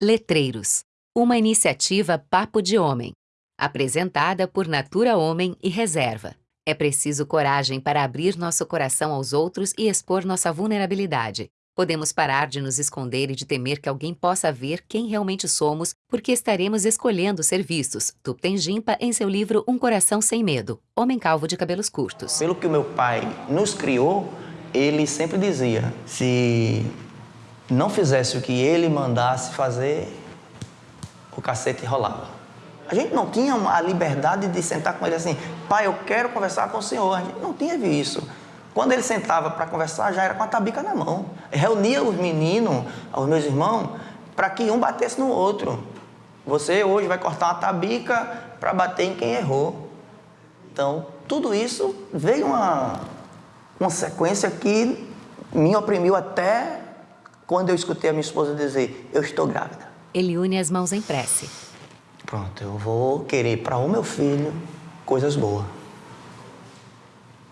Letreiros, uma iniciativa Papo de Homem, apresentada por Natura Homem e Reserva. É preciso coragem para abrir nosso coração aos outros e expor nossa vulnerabilidade. Podemos parar de nos esconder e de temer que alguém possa ver quem realmente somos, porque estaremos escolhendo ser vistos. Tupten Jimpa em seu livro Um Coração Sem Medo, Homem Calvo de Cabelos Curtos. Pelo que o meu pai nos criou, ele sempre dizia, se não fizesse o que ele mandasse fazer, o cacete rolava. A gente não tinha a liberdade de sentar com ele assim, pai, eu quero conversar com o senhor. A gente não tinha isso. Quando ele sentava para conversar, já era com a tabica na mão. Reunia os meninos, os meus irmãos, para que um batesse no outro. Você hoje vai cortar uma tabica para bater em quem errou. Então, tudo isso veio uma, uma sequência que me oprimiu até quando eu escutei a minha esposa dizer, eu estou grávida. Ele une as mãos em prece. Pronto, eu vou querer para o meu filho coisas boas.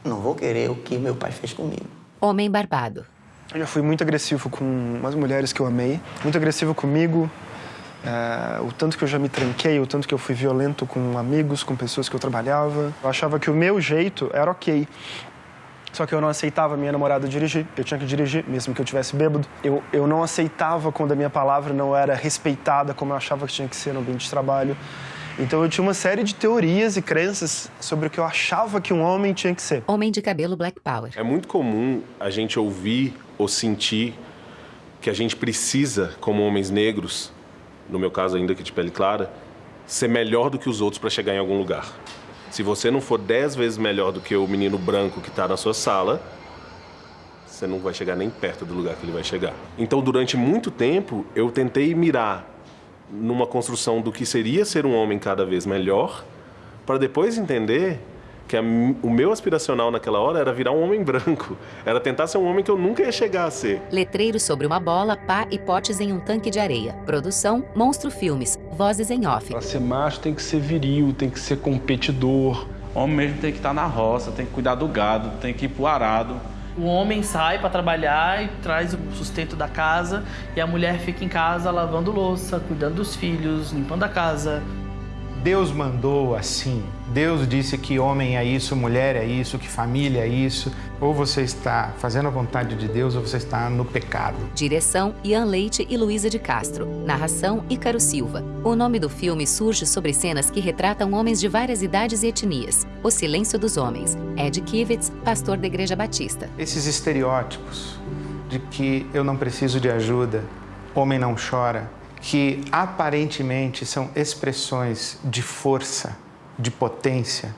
Não vou querer o que meu pai fez comigo. Homem barbado. Eu já fui muito agressivo com as mulheres que eu amei, muito agressivo comigo, é, o tanto que eu já me tranquei, o tanto que eu fui violento com amigos, com pessoas que eu trabalhava. Eu achava que o meu jeito era ok. Só que eu não aceitava minha namorada dirigir, eu tinha que dirigir, mesmo que eu tivesse bêbado. Eu, eu não aceitava quando a minha palavra não era respeitada como eu achava que tinha que ser no ambiente de trabalho. Então eu tinha uma série de teorias e crenças sobre o que eu achava que um homem tinha que ser. Homem de cabelo Black Power. É muito comum a gente ouvir ou sentir que a gente precisa, como homens negros, no meu caso ainda que de pele clara, ser melhor do que os outros para chegar em algum lugar. Se você não for dez vezes melhor do que o menino branco que está na sua sala, você não vai chegar nem perto do lugar que ele vai chegar. Então, durante muito tempo, eu tentei mirar numa construção do que seria ser um homem cada vez melhor, para depois entender que a, o meu aspiracional naquela hora era virar um homem branco. Era tentar ser um homem que eu nunca ia chegar a ser. Letreiro sobre uma bola, pá e potes em um tanque de areia. Produção, Monstro Filmes. Vozes em off. Pra ser macho tem que ser viril, tem que ser competidor. O homem mesmo tem que estar na roça, tem que cuidar do gado, tem que ir pro arado. O homem sai para trabalhar e traz o sustento da casa e a mulher fica em casa lavando louça, cuidando dos filhos, limpando a casa. Deus mandou assim. Deus disse que homem é isso, mulher é isso, que família é isso. Ou você está fazendo a vontade de Deus ou você está no pecado. Direção: Ian Leite e Luísa de Castro. Narração: Ícaro Silva. O nome do filme surge sobre cenas que retratam homens de várias idades e etnias. O Silêncio dos Homens. Ed Kivitz, pastor da Igreja Batista. Esses estereótipos de que eu não preciso de ajuda, homem não chora, que aparentemente são expressões de força, de potência,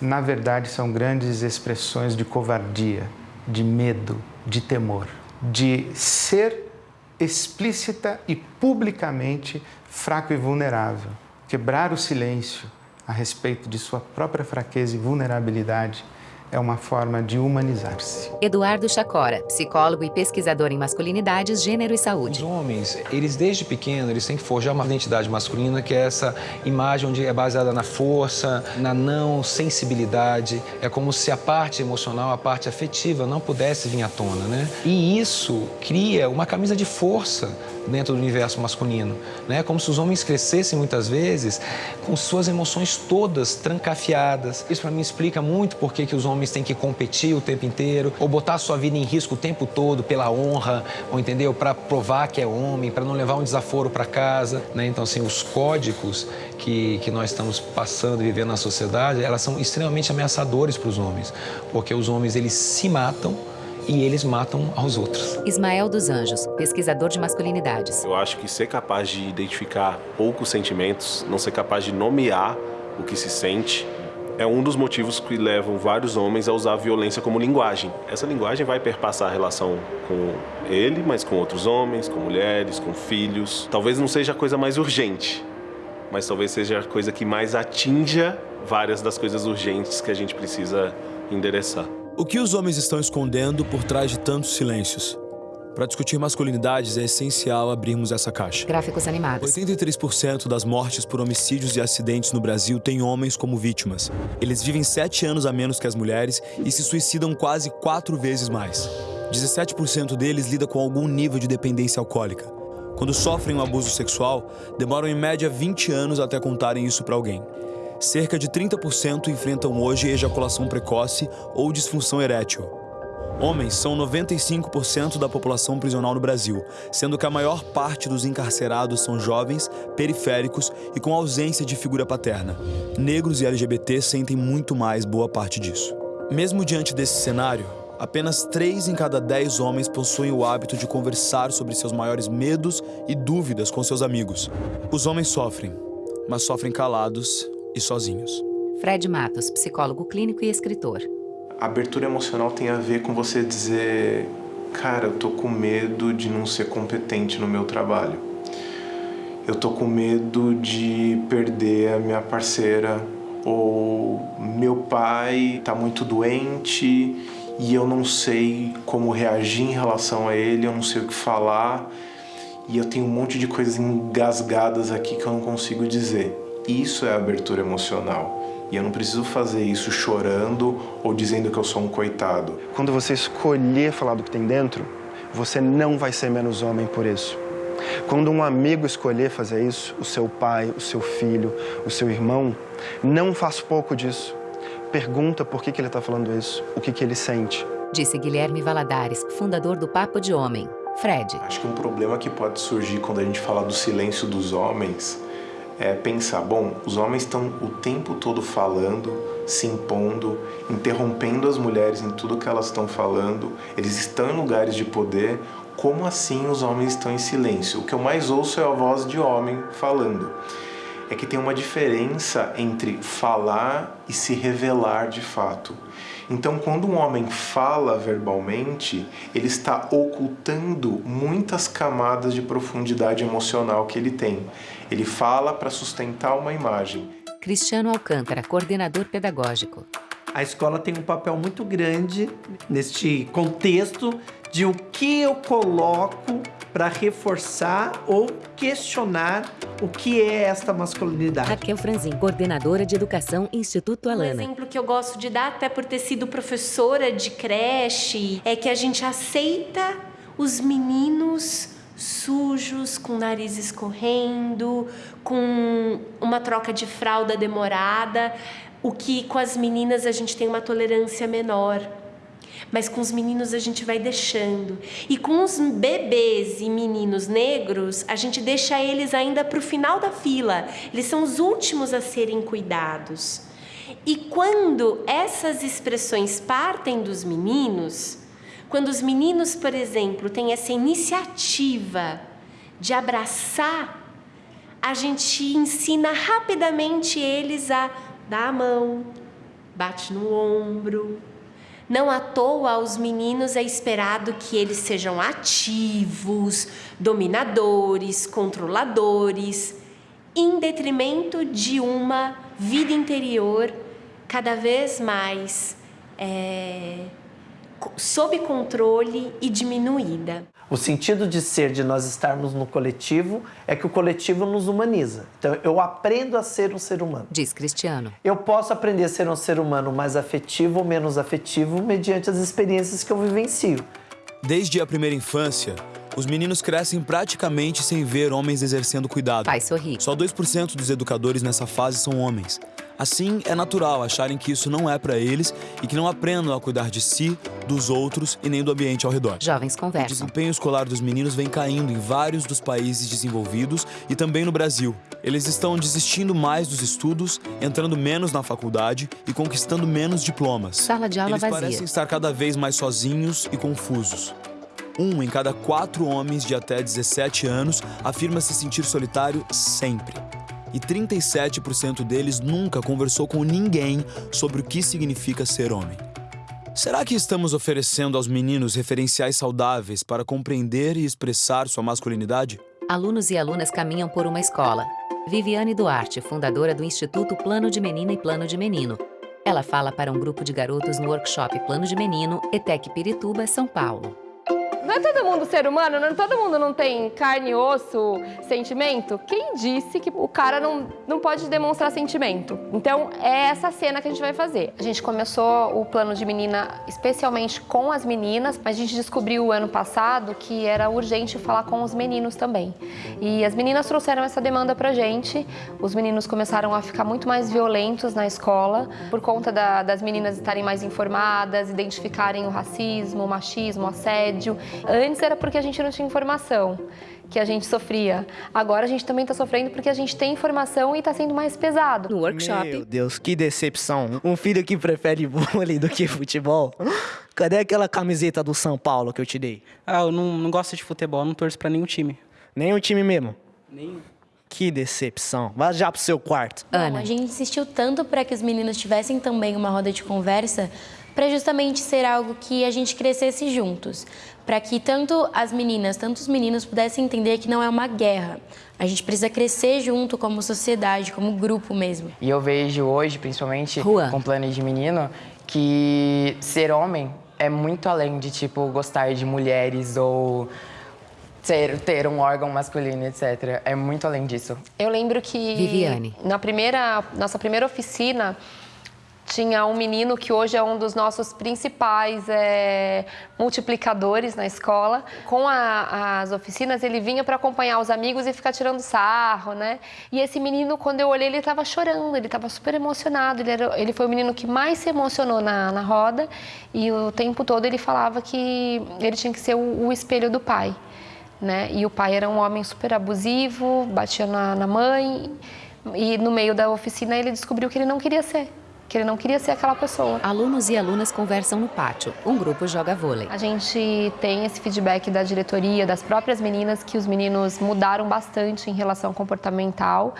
na verdade são grandes expressões de covardia, de medo, de temor, de ser explícita e publicamente fraco e vulnerável, quebrar o silêncio a respeito de sua própria fraqueza e vulnerabilidade é uma forma de humanizar-se. Eduardo Chacora, psicólogo e pesquisador em masculinidades, gênero e saúde. Os homens, eles desde pequeno, eles têm que forjar uma identidade masculina que é essa imagem onde é baseada na força, na não sensibilidade. É como se a parte emocional, a parte afetiva não pudesse vir à tona, né? E isso cria uma camisa de força dentro do universo masculino. Né? Como se os homens crescessem muitas vezes com suas emoções todas trancafiadas. Isso para mim explica muito por que os homens têm que competir o tempo inteiro ou botar sua vida em risco o tempo todo pela honra, ou entendeu? Para provar que é homem, para não levar um desaforo para casa. Né? Então, assim, os códigos que, que nós estamos passando e vivendo na sociedade, elas são extremamente ameaçadores para os homens, porque os homens eles se matam e eles matam aos outros. Ismael dos Anjos, pesquisador de masculinidades. Eu acho que ser capaz de identificar poucos sentimentos, não ser capaz de nomear o que se sente, é um dos motivos que levam vários homens a usar a violência como linguagem. Essa linguagem vai perpassar a relação com ele, mas com outros homens, com mulheres, com filhos. Talvez não seja a coisa mais urgente, mas talvez seja a coisa que mais atinja várias das coisas urgentes que a gente precisa endereçar. O que os homens estão escondendo por trás de tantos silêncios? Para discutir masculinidades, é essencial abrirmos essa caixa. Gráficos animados. 83% das mortes por homicídios e acidentes no Brasil têm homens como vítimas. Eles vivem 7 anos a menos que as mulheres e se suicidam quase 4 vezes mais. 17% deles lida com algum nível de dependência alcoólica. quando sofrem um abuso sexual, demoram em média 20 anos até contarem isso para alguém. Cerca de 30% enfrentam hoje ejaculação precoce ou disfunção erétil. Homens são 95% da população prisional no Brasil, sendo que a maior parte dos encarcerados são jovens, periféricos e com ausência de figura paterna. Negros e LGBT sentem muito mais boa parte disso. Mesmo diante desse cenário, apenas 3 em cada 10 homens possuem o hábito de conversar sobre seus maiores medos e dúvidas com seus amigos. Os homens sofrem, mas sofrem calados e sozinhos. Fred Matos, psicólogo clínico e escritor. A abertura emocional tem a ver com você dizer, cara, eu tô com medo de não ser competente no meu trabalho. Eu tô com medo de perder a minha parceira ou meu pai tá muito doente e eu não sei como reagir em relação a ele, eu não sei o que falar e eu tenho um monte de coisas engasgadas aqui que eu não consigo dizer. Isso é abertura emocional. E eu não preciso fazer isso chorando ou dizendo que eu sou um coitado. Quando você escolher falar do que tem dentro, você não vai ser menos homem por isso. Quando um amigo escolher fazer isso, o seu pai, o seu filho, o seu irmão, não faz pouco disso. Pergunta por que, que ele está falando isso, o que, que ele sente. Disse Guilherme Valadares, fundador do Papo de Homem. Fred. Acho que um problema que pode surgir quando a gente fala do silêncio dos homens é pensar, bom, os homens estão o tempo todo falando, se impondo, interrompendo as mulheres em tudo que elas estão falando, eles estão em lugares de poder, como assim os homens estão em silêncio? O que eu mais ouço é a voz de homem falando. É que tem uma diferença entre falar e se revelar de fato. Então, quando um homem fala verbalmente, ele está ocultando muitas camadas de profundidade emocional que ele tem. Ele fala para sustentar uma imagem. Cristiano Alcântara, coordenador pedagógico. A escola tem um papel muito grande neste contexto de o que eu coloco para reforçar ou questionar o que é esta masculinidade. Raquel Franzin, coordenadora de educação Instituto Alana. Um exemplo que eu gosto de dar, até por ter sido professora de creche, é que a gente aceita os meninos sujos, com o nariz escorrendo, com uma troca de fralda demorada, o que com as meninas a gente tem uma tolerância menor mas com os meninos a gente vai deixando. E com os bebês e meninos negros, a gente deixa eles ainda para o final da fila. Eles são os últimos a serem cuidados. E quando essas expressões partem dos meninos, quando os meninos, por exemplo, têm essa iniciativa de abraçar, a gente ensina rapidamente eles a dar a mão, bate no ombro, não à toa aos meninos é esperado que eles sejam ativos, dominadores, controladores, em detrimento de uma vida interior cada vez mais é, sob controle e diminuída. O sentido de ser, de nós estarmos no coletivo, é que o coletivo nos humaniza. Então, eu aprendo a ser um ser humano. Diz Cristiano. Eu posso aprender a ser um ser humano mais afetivo ou menos afetivo mediante as experiências que eu vivencio. Desde a primeira infância, os meninos crescem praticamente sem ver homens exercendo cuidado. Pai sorri. Só 2% dos educadores nessa fase são homens. Assim, é natural acharem que isso não é para eles e que não aprendam a cuidar de si, dos outros e nem do ambiente ao redor. Jovens O conversam. desempenho escolar dos meninos vem caindo em vários dos países desenvolvidos e também no Brasil. Eles estão desistindo mais dos estudos, entrando menos na faculdade e conquistando menos diplomas. Sala de aula Eles vazia. parecem estar cada vez mais sozinhos e confusos. Um em cada quatro homens de até 17 anos afirma se sentir solitário sempre. E 37% deles nunca conversou com ninguém sobre o que significa ser homem. Será que estamos oferecendo aos meninos referenciais saudáveis para compreender e expressar sua masculinidade? Alunos e alunas caminham por uma escola. Viviane Duarte, fundadora do Instituto Plano de Menina e Plano de Menino. Ela fala para um grupo de garotos no workshop Plano de Menino, ETEC Pirituba, São Paulo. Não é todo mundo ser humano? Não, todo mundo não tem carne, osso, sentimento? Quem disse que o cara não, não pode demonstrar sentimento? Então, é essa cena que a gente vai fazer. A gente começou o plano de menina especialmente com as meninas, mas a gente descobriu ano passado que era urgente falar com os meninos também. E as meninas trouxeram essa demanda pra gente. Os meninos começaram a ficar muito mais violentos na escola por conta da, das meninas estarem mais informadas, identificarem o racismo, o machismo, o assédio. Antes era porque a gente não tinha informação que a gente sofria. Agora a gente também está sofrendo porque a gente tem informação e está sendo mais pesado. No workshop. Meu Deus, que decepção. Um filho que prefere vôlei do que futebol. Cadê aquela camiseta do São Paulo que eu te dei? Ah, eu não, não gosto de futebol, não torço para nenhum time. Nenhum time mesmo? Nenhum. Que decepção. Vá já pro seu quarto. Bom, a gente insistiu tanto para que os meninos tivessem também uma roda de conversa para justamente ser algo que a gente crescesse juntos, para que tanto as meninas, tanto os meninos pudessem entender que não é uma guerra. A gente precisa crescer junto como sociedade, como grupo mesmo. E eu vejo hoje, principalmente Juan. com plano de menino, que ser homem é muito além de tipo gostar de mulheres ou ter, ter um órgão masculino, etc. É muito além disso. Eu lembro que Viviane. na primeira, nossa primeira oficina tinha um menino que hoje é um dos nossos principais é, multiplicadores na escola. Com a, as oficinas, ele vinha para acompanhar os amigos e ficar tirando sarro, né? E esse menino, quando eu olhei, ele estava chorando, ele estava super emocionado. Ele, era, ele foi o menino que mais se emocionou na, na roda e o tempo todo ele falava que ele tinha que ser o, o espelho do pai. Né? E o pai era um homem super abusivo, batia na, na mãe. E no meio da oficina ele descobriu que ele não queria ser que ele não queria ser aquela pessoa. Alunos e alunas conversam no pátio. Um grupo joga vôlei. A gente tem esse feedback da diretoria, das próprias meninas, que os meninos mudaram bastante em relação comportamental.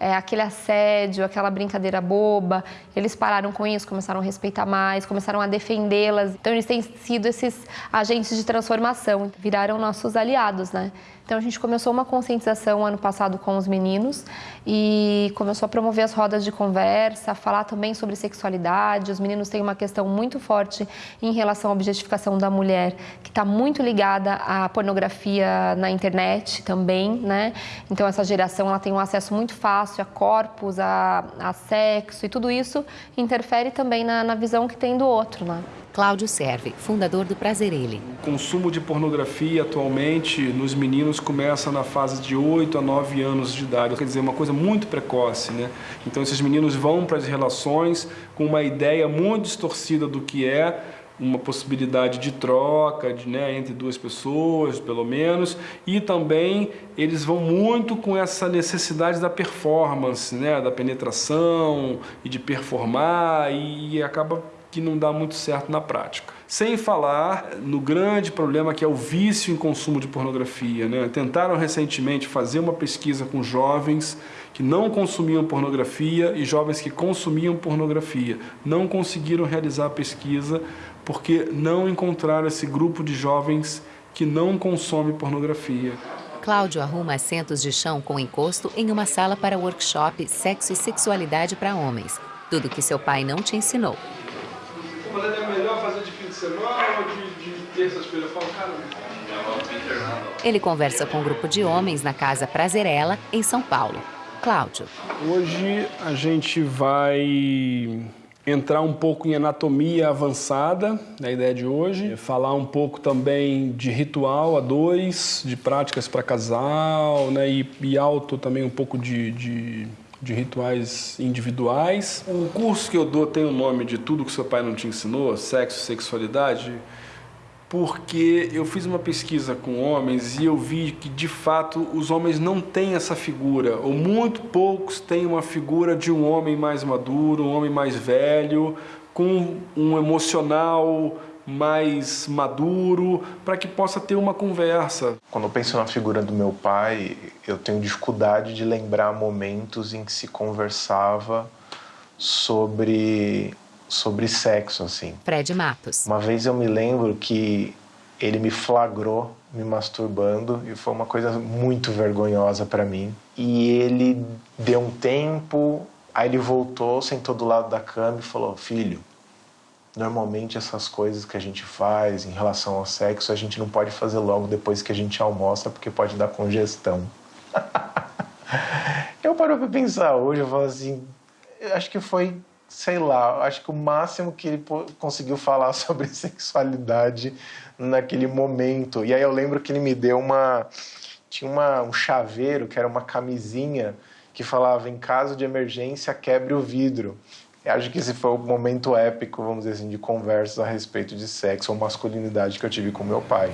É, aquele assédio, aquela brincadeira boba, eles pararam com isso, começaram a respeitar mais, começaram a defendê-las. Então, eles têm sido esses agentes de transformação, viraram nossos aliados, né? Então a gente começou uma conscientização ano passado com os meninos e começou a promover as rodas de conversa, falar também sobre sexualidade. Os meninos têm uma questão muito forte em relação à objetificação da mulher, que está muito ligada à pornografia na internet também, né? Então essa geração ela tem um acesso muito fácil a corpos, a, a sexo e tudo isso interfere também na, na visão que tem do outro, né? Cláudio Serve, fundador do Prazerele. O consumo de pornografia atualmente nos meninos começa na fase de 8 a 9 anos de idade, quer dizer, uma coisa muito precoce, né? Então esses meninos vão para as relações com uma ideia muito distorcida do que é uma possibilidade de troca de, né, entre duas pessoas, pelo menos, e também eles vão muito com essa necessidade da performance, né, da penetração e de performar e acaba que não dá muito certo na prática. Sem falar no grande problema que é o vício em consumo de pornografia. Né? Tentaram recentemente fazer uma pesquisa com jovens que não consumiam pornografia e jovens que consumiam pornografia. Não conseguiram realizar a pesquisa porque não encontraram esse grupo de jovens que não consome pornografia. Cláudio arruma assentos de chão com encosto em uma sala para workshop Sexo e Sexualidade para Homens. Tudo que seu pai não te ensinou. Semana ou de, de terça-feira? Eu falo, cara, Ele conversa com um grupo de homens na casa Prazerela, em São Paulo. Cláudio. Hoje a gente vai entrar um pouco em anatomia avançada, na ideia de hoje, falar um pouco também de ritual a dois, de práticas para casal, né, e, e alto também um pouco de, de, de, rituais individuais. O curso que eu dou tem o nome de Tudo que seu pai não te ensinou, Sexo, Sexualidade, porque eu fiz uma pesquisa com homens e eu vi que, de fato, os homens não têm essa figura, ou muito poucos têm uma figura de um homem mais maduro, um homem mais velho, com um emocional mais maduro, para que possa ter uma conversa. Quando eu penso na figura do meu pai, eu tenho dificuldade de lembrar momentos em que se conversava sobre sobre sexo, assim. Fred Matos. Uma vez eu me lembro que ele me flagrou me masturbando e foi uma coisa muito vergonhosa para mim. E ele deu um tempo, aí ele voltou, sentou do lado da cama e falou: Filho, Normalmente essas coisas que a gente faz em relação ao sexo, a gente não pode fazer logo depois que a gente almoça, porque pode dar congestão. eu paro pra pensar hoje, eu falo assim, acho que foi, sei lá, acho que o máximo que ele conseguiu falar sobre sexualidade naquele momento. E aí eu lembro que ele me deu uma. Tinha uma, um chaveiro que era uma camisinha que falava: em caso de emergência, quebre o vidro. Eu acho que esse foi o momento épico, vamos dizer assim, de conversas a respeito de sexo ou masculinidade que eu tive com meu pai.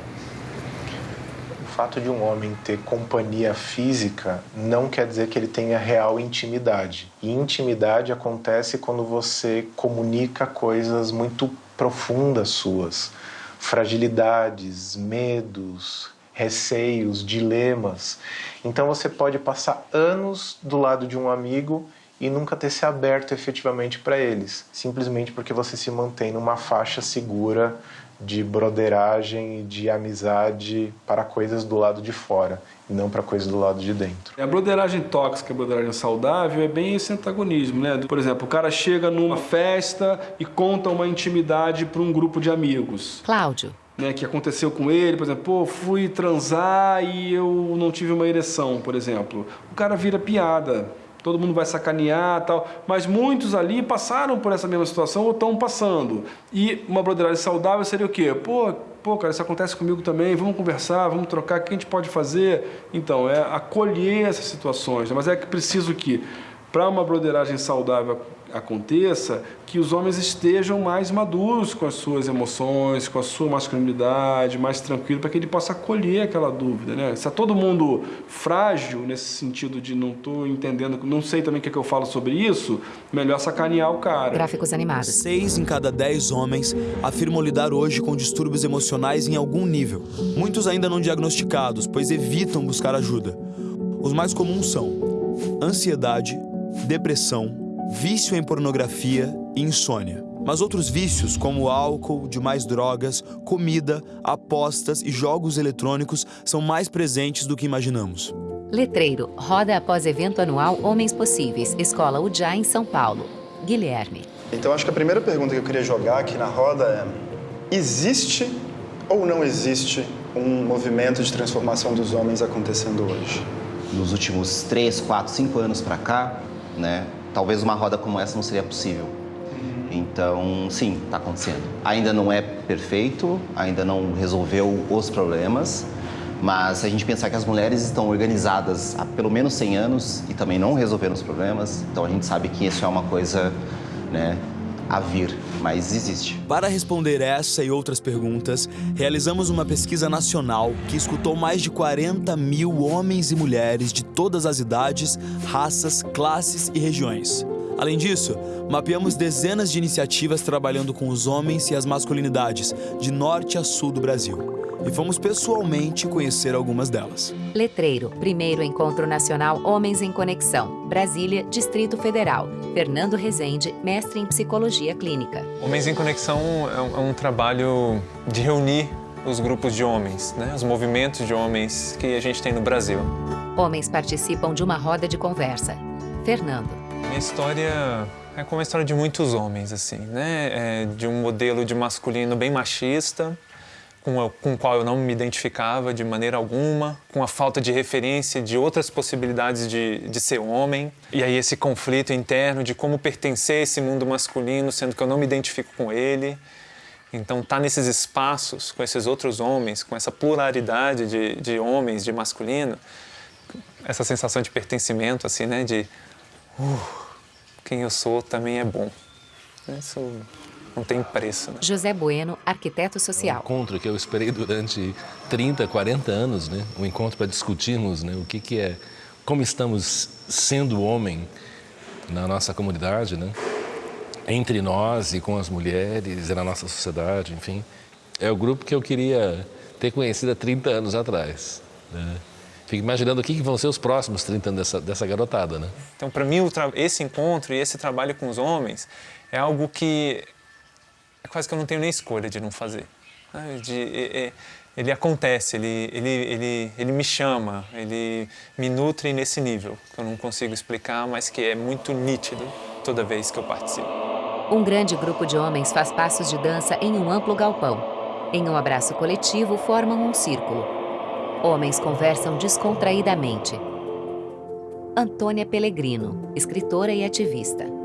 O fato de um homem ter companhia física não quer dizer que ele tenha real intimidade. E intimidade acontece quando você comunica coisas muito profundas suas, fragilidades, medos, receios, dilemas. Então você pode passar anos do lado de um amigo e nunca ter se aberto efetivamente para eles, simplesmente porque você se mantém numa faixa segura de broderagem e de amizade para coisas do lado de fora e não para coisas do lado de dentro. A broderagem tóxica, a broderagem saudável é bem esse antagonismo, né? Por exemplo, o cara chega numa festa e conta uma intimidade para um grupo de amigos. Cláudio. Né, que aconteceu com ele, por exemplo, pô, fui transar e eu não tive uma ereção, por exemplo. O cara vira piada todo mundo vai sacanear tal, mas muitos ali passaram por essa mesma situação ou estão passando. E uma broderagem saudável seria o quê? Pô, pô, cara, isso acontece comigo também, vamos conversar, vamos trocar, o que a gente pode fazer? Então, é acolher essas situações, né? mas é que preciso que, para uma broderagem saudável aconteça, que os homens estejam mais maduros com as suas emoções, com a sua masculinidade, mais tranquilo, para que ele possa acolher aquela dúvida. Né? Se é todo mundo frágil nesse sentido de não estou entendendo, não sei também o que, é que eu falo sobre isso, melhor sacanear o cara. Gráficos animados. Seis em cada dez homens afirmam lidar hoje com distúrbios emocionais em algum nível. Muitos ainda não diagnosticados, pois evitam buscar ajuda. Os mais comuns são ansiedade, depressão, vício em pornografia e insônia. Mas outros vícios, como álcool, demais drogas, comida, apostas e jogos eletrônicos, são mais presentes do que imaginamos. Letreiro, roda após evento anual Homens Possíveis, Escola UJA em São Paulo. Guilherme. Então acho que a primeira pergunta que eu queria jogar aqui na roda é: existe ou não existe um movimento de transformação dos homens acontecendo hoje? Nos últimos 3, 4, 5 anos para cá, né, talvez uma roda como essa não seria possível. Então, sim, está acontecendo. Ainda não é perfeito, ainda não resolveu os problemas, mas se a gente pensar que as mulheres estão organizadas há pelo menos 100 anos e também não resolveram os problemas, então a gente sabe que isso é uma coisa né, a vir, mas existe. Para responder essa e outras perguntas, realizamos uma pesquisa nacional que escutou mais de 40 mil homens e mulheres de todas as idades, raças, classes e regiões. Além disso, mapeamos dezenas de iniciativas trabalhando com os homens e as masculinidades, de norte a sul do Brasil. E fomos pessoalmente conhecer algumas delas. Letreiro, primeiro encontro nacional Homens em Conexão, Brasília, Distrito Federal. Fernando Rezende, mestre em psicologia clínica. Homens em Conexão é um, é um trabalho de reunir os grupos de homens, né? os movimentos de homens que a gente tem no Brasil. Homens participam de uma roda de conversa. Fernando. Minha história é como a história de muitos homens, assim, né? É de um modelo de masculino bem machista, com, com o qual eu não me identificava de maneira alguma, com a falta de referência de outras possibilidades de, de ser homem. E aí esse conflito interno de como pertencer a esse mundo masculino, sendo que eu não me identifico com ele. Então, estar tá nesses espaços com esses outros homens, com essa pluralidade de, de homens, de masculino, essa sensação de pertencimento, assim, né? De uh, quem eu sou também é bom. Isso não tem preço. Né? José Bueno, arquiteto social. Um encontro que eu esperei durante 30, 40 anos, né? Um encontro para discutirmos né? o que, que é, como estamos sendo homem na nossa comunidade, né? Entre nós e com as mulheres e na nossa sociedade, enfim. É o grupo que eu queria ter conhecido há 30 anos atrás. Né? Fico imaginando o que vão ser os próximos 30 anos dessa, dessa garotada, né? Então, para mim, esse encontro e esse trabalho com os homens é algo que é quase que eu não tenho nem escolha de não fazer. De, ele acontece, ele, ele, ele, ele me chama, ele me nutre nesse nível, que eu não consigo explicar, mas que é muito nítido toda vez que eu participo. Um grande grupo de homens faz passos de dança em um amplo galpão. Em um abraço coletivo, formam um círculo. Homens conversam descontraídamente. Antônia Pellegrino, escritora e ativista.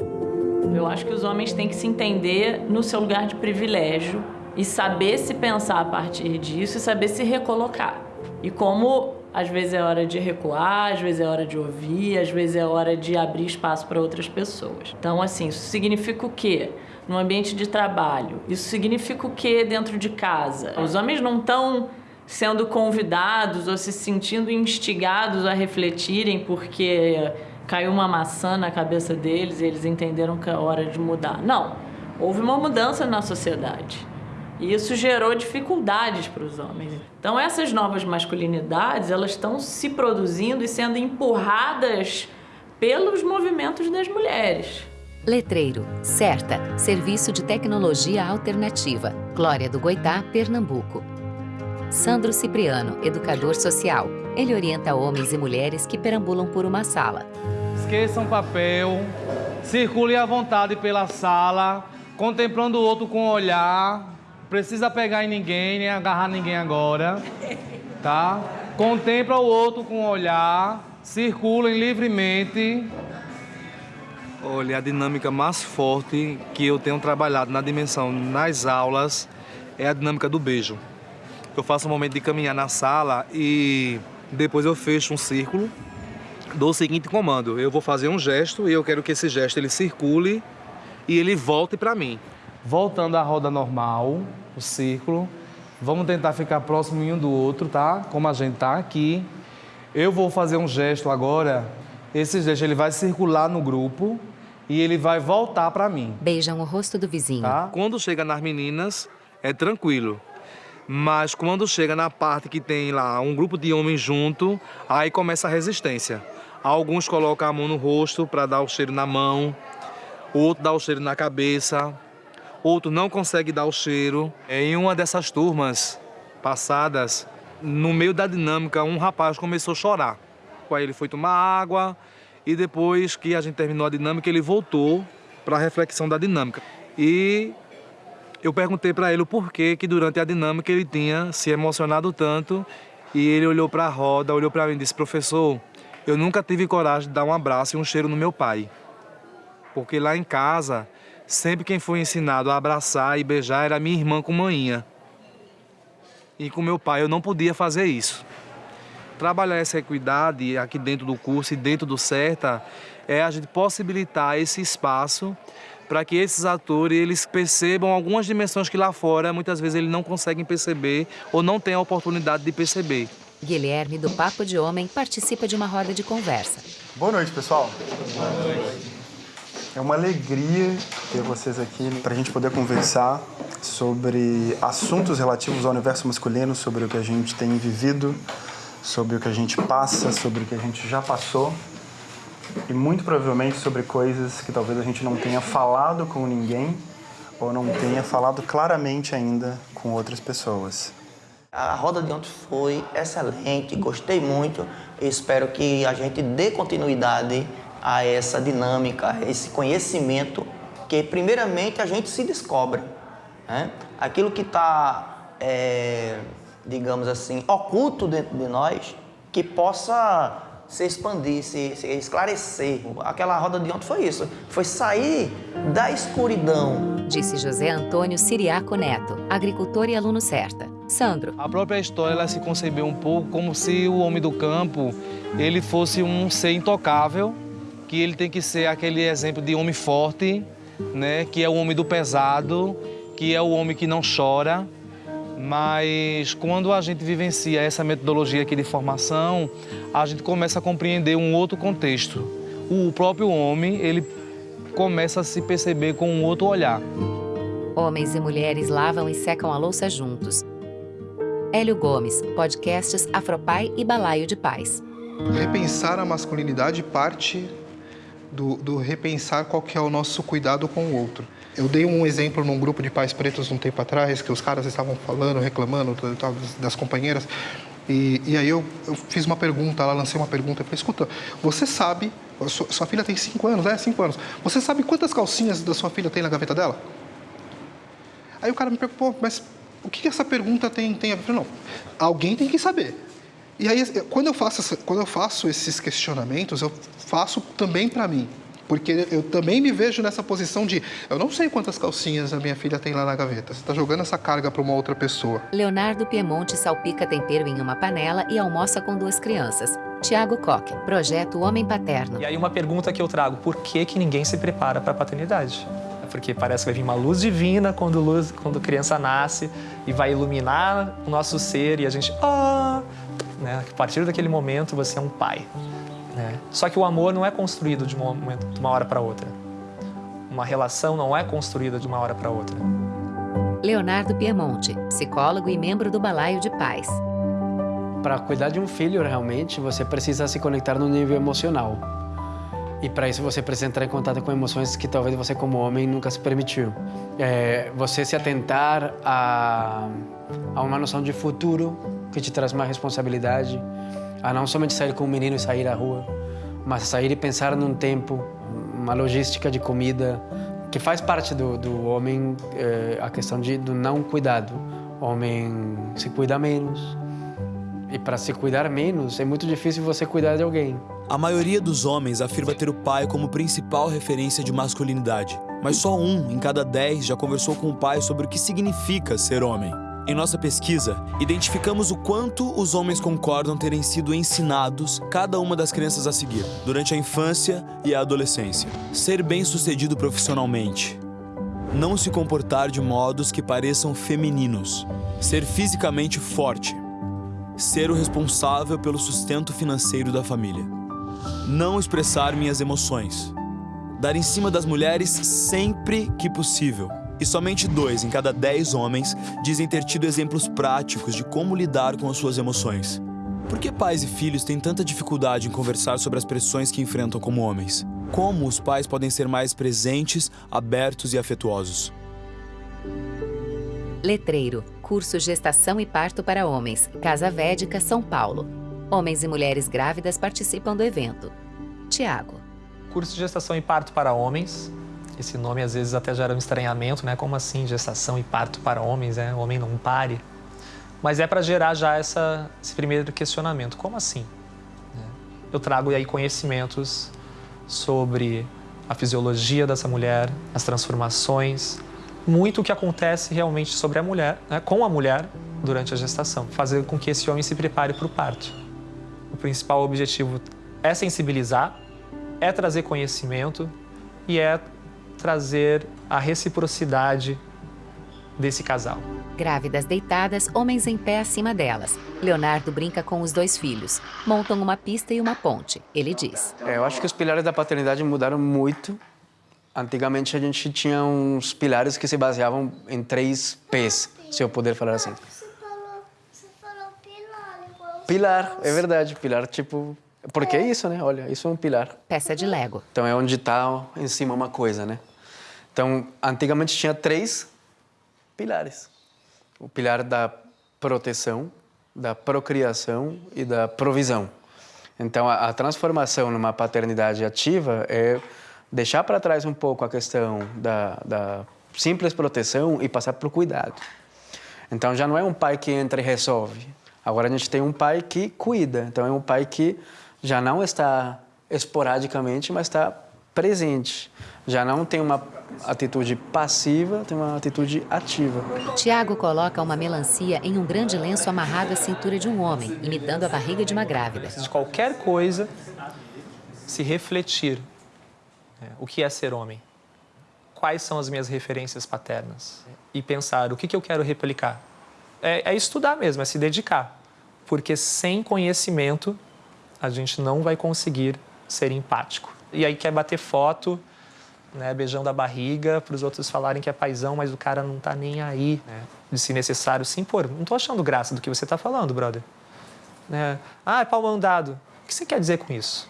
Eu acho que os homens têm que se entender no seu lugar de privilégio e saber se pensar a partir disso e saber se recolocar. E como às vezes é hora de recuar, às vezes é hora de ouvir, às vezes é hora de abrir espaço para outras pessoas. Então, assim, isso significa o quê? No ambiente de trabalho. Isso significa o quê dentro de casa? Os homens não estão sendo convidados ou se sentindo instigados a refletirem porque caiu uma maçã na cabeça deles e eles entenderam que é hora de mudar. Não. Houve uma mudança na sociedade. E isso gerou dificuldades para os homens. Então essas novas masculinidades, elas estão se produzindo e sendo empurradas pelos movimentos das mulheres. Letreiro, Certa, Serviço de Tecnologia Alternativa, Glória do Goitá, Pernambuco. Sandro Cipriano, educador social. Ele orienta homens e mulheres que perambulam por uma sala. Esqueçam papel, circule à vontade pela sala, contemplando o outro com o olhar. Precisa pegar em ninguém, nem agarrar ninguém agora, tá? Contempla o outro com o olhar, circulem livremente. Olha, a dinâmica mais forte que eu tenho trabalhado na dimensão nas aulas é a dinâmica do beijo. Eu faço um momento de caminhar na sala e depois eu fecho um círculo, dou o seguinte comando: eu vou fazer um gesto e eu quero que esse gesto ele circule e ele volte para mim. Voltando à roda normal, o círculo. Vamos tentar ficar próximo um do outro, tá? Como a gente tá aqui. Eu vou fazer um gesto agora. Esse gesto ele vai circular no grupo e ele vai voltar para mim. Beijam o rosto do vizinho. Tá? Quando chega nas meninas, é tranquilo. Mas quando chega na parte que tem lá um grupo de homens junto, aí começa a resistência. Alguns colocam a mão no rosto para dar o cheiro na mão, outro dá o cheiro na cabeça, outro não consegue dar o cheiro. Em uma dessas turmas passadas, no meio da dinâmica, um rapaz começou a chorar. Aí ele foi tomar água e depois que a gente terminou a dinâmica, ele voltou para a reflexão da dinâmica. E eu perguntei para ele o porquê que durante a dinâmica ele tinha se emocionado tanto e ele olhou para a roda, olhou para mim e disse: "Professor, eu nunca tive coragem de dar um abraço e um cheiro no meu pai. Porque lá em casa, sempre quem foi ensinado a abraçar e beijar era minha irmã com manhinha. E com meu pai eu não podia fazer isso. Trabalhar essa equidade aqui dentro do curso e dentro do CERTA é a gente possibilitar esse espaço para que esses atores eles percebam algumas dimensões que lá fora muitas vezes eles não conseguem perceber ou não têm a oportunidade de perceber. Guilherme, do Papo de Homem, participa de uma roda de conversa. Boa noite, pessoal. Boa noite. É uma alegria ter vocês aqui para a gente poder conversar sobre assuntos relativos ao universo masculino, sobre o que a gente tem vivido, sobre o que a gente passa, sobre o que a gente já passou e muito provavelmente sobre coisas que talvez a gente não tenha falado com ninguém ou não tenha falado claramente ainda com outras pessoas. A roda de ontem foi excelente, gostei muito espero que a gente dê continuidade a essa dinâmica, a esse conhecimento que primeiramente a gente se descobre. Né? Aquilo que está, é, digamos assim, oculto dentro de nós, que possa se expandir, se, se, esclarecer. Aquela roda de ontem foi isso, foi sair da escuridão. Disse José Antônio Siriaco Neto, agricultor e aluno certa. Sandro. A própria história ela se concebeu um pouco como se o homem do campo ele fosse um ser intocável, que ele tem que ser aquele exemplo de homem forte, né, que é o homem do pesado, que é o homem que não chora, mas quando a gente vivencia essa metodologia aqui de formação, a gente começa a compreender um outro contexto. O próprio homem, ele começa a se perceber com um outro olhar. Homens e mulheres lavam e secam a louça juntos. Hélio Gomes, podcasts Afropai e Balaio de Paz. Repensar a masculinidade parte do, do repensar qual que é o nosso cuidado com o outro. Eu dei um exemplo num grupo de pais pretos um tempo atrás, que os caras estavam falando, reclamando das companheiras. E, e aí eu, eu, fiz uma pergunta, ela lancei uma pergunta. Eu falei, escuta, você sabe sua, sua filha tem cinco anos, é? Cinco anos. Você sabe quantas calcinhas da sua filha tem na gaveta dela? Aí o cara me perguntou, mas o que essa pergunta tem, tem a ver? Não, alguém tem que saber. E aí, quando eu faço, quando eu faço esses questionamentos, eu faço também para mim. Porque eu também me vejo nessa posição de eu não sei quantas calcinhas a minha filha tem lá na gaveta. Você está jogando essa carga para uma outra pessoa. Leonardo Piemonte salpica tempero em uma panela e almoça com duas crianças. Tiago Koch, projeto Homem Paterno. E aí uma pergunta que eu trago, por que, que ninguém se prepara para a paternidade? É porque parece que vai vir uma luz divina quando, luz, quando a criança nasce e vai iluminar o nosso ser e a gente... Ah! Né? A partir daquele momento você é um pai. Né? Só que o amor não é construído de, um uma hora para outra. Uma relação não é construída de uma hora para outra. Leonardo Piemonte, psicólogo e membro do Balaio de Pais. Para cuidar de um filho, realmente, você precisa se conectar no nível emocional. E para isso você precisa entrar em contato com emoções que talvez você, como homem, nunca se permitiu. É, você se atentar a, a uma noção de futuro que te traz mais responsabilidade, a não somente sair com o menino e sair à rua, mas sair e pensar num tempo, uma logística de comida, que faz parte do, do homem é, a questão de, do não cuidado. O homem se cuida menos. E para se cuidar menos, é muito difícil você cuidar de alguém. A maioria dos homens afirma ter o pai como principal referência de masculinidade. Mas só um em cada dez já conversou com o pai sobre o que significa ser homem. Em nossa pesquisa, identificamos o quanto os homens concordam terem sido ensinados cada uma das crianças a seguir, durante a infância e a adolescência. Ser bem-sucedido profissionalmente. Não se comportar de modos que pareçam femininos. Ser fisicamente forte. Ser o responsável pelo sustento financeiro da família. Não expressar minhas emoções. Dar em cima das mulheres sempre que possível e somente dois em cada dez homens dizem ter tido exemplos práticos de como lidar com as suas emoções. Por que pais e filhos têm tanta dificuldade em conversar sobre as pressões que enfrentam como homens? Como os pais podem ser mais presentes, abertos e afetuosos? Letreiro, curso Gestação e Parto para Homens, Casa Védica, São Paulo. Homens e mulheres grávidas participam do evento. Tiago. Curso de Gestação e Parto para Homens, esse nome às vezes até gera um estranhamento, né? Como assim gestação e parto para homens, né? O homem não pare. Mas é para gerar já essa, esse primeiro questionamento. Como assim? Né? Eu trago aí conhecimentos sobre a fisiologia dessa mulher, as transformações, muito o que acontece realmente sobre a mulher, né? com a mulher durante a gestação, fazer com que esse homem se prepare para o parto. O principal objetivo é sensibilizar, é trazer conhecimento e é trazer a reciprocidade desse casal. Grávidas deitadas, homens em pé acima delas. Leonardo brinca com os dois filhos. Montam uma pista e uma ponte. Ele diz: é, Eu acho que os pilares da paternidade mudaram muito. Antigamente a gente tinha uns pilares que se baseavam em três P's, se eu puder falar assim. Pilar, é verdade. Pilar, tipo, porque é isso, né? Olha, isso é um pilar. Peça de Lego. Então é onde está em cima uma coisa, né? Então, antigamente tinha três pilares. O pilar da proteção, da procriação e da provisão. Então, a, a transformação numa paternidade ativa é deixar para trás um pouco a questão da, da simples proteção e passar para o cuidado. Então, já não é um pai que entra e resolve. Agora a gente tem um pai que cuida. Então, é um pai que já não está esporadicamente, mas está presente. Já não tem uma atitude passiva, tem uma atitude ativa. Tiago coloca uma melancia em um grande lenço amarrado à cintura de um homem, imitando a barriga de uma grávida. De qualquer coisa, se refletir. Né? O que é ser homem? Quais são as minhas referências paternas? E pensar o que, que eu quero replicar. É, é estudar mesmo, é se dedicar. Porque sem conhecimento a gente não vai conseguir ser empático. E aí quer bater foto, né, beijando a barriga, para os outros falarem que é paizão, mas o cara não tá nem aí, né, de se necessário sim pôr. Não tô achando graça do que você tá falando, brother. Né? Ah, é pau mandado. O que você quer dizer com isso?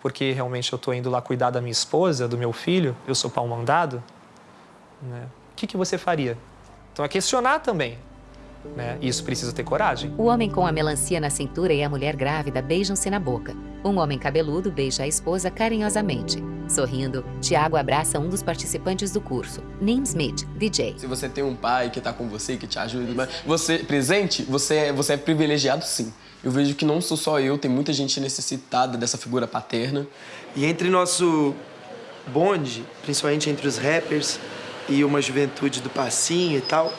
Porque realmente eu tô indo lá cuidar da minha esposa, do meu filho, eu sou pau mandado? Né? O que, que você faria? Então é questionar também. Né? Isso precisa ter coragem. O homem com a melancia na cintura e a mulher grávida beijam-se na boca. Um homem cabeludo beija a esposa carinhosamente. Sorrindo, Tiago abraça um dos participantes do curso, Nim Smith, DJ. Se você tem um pai que está com você, que te ajuda, você presente, você é, você é privilegiado sim. Eu vejo que não sou só eu, tem muita gente necessitada dessa figura paterna. E entre nosso bonde, principalmente entre os rappers e uma juventude do passinho e tal,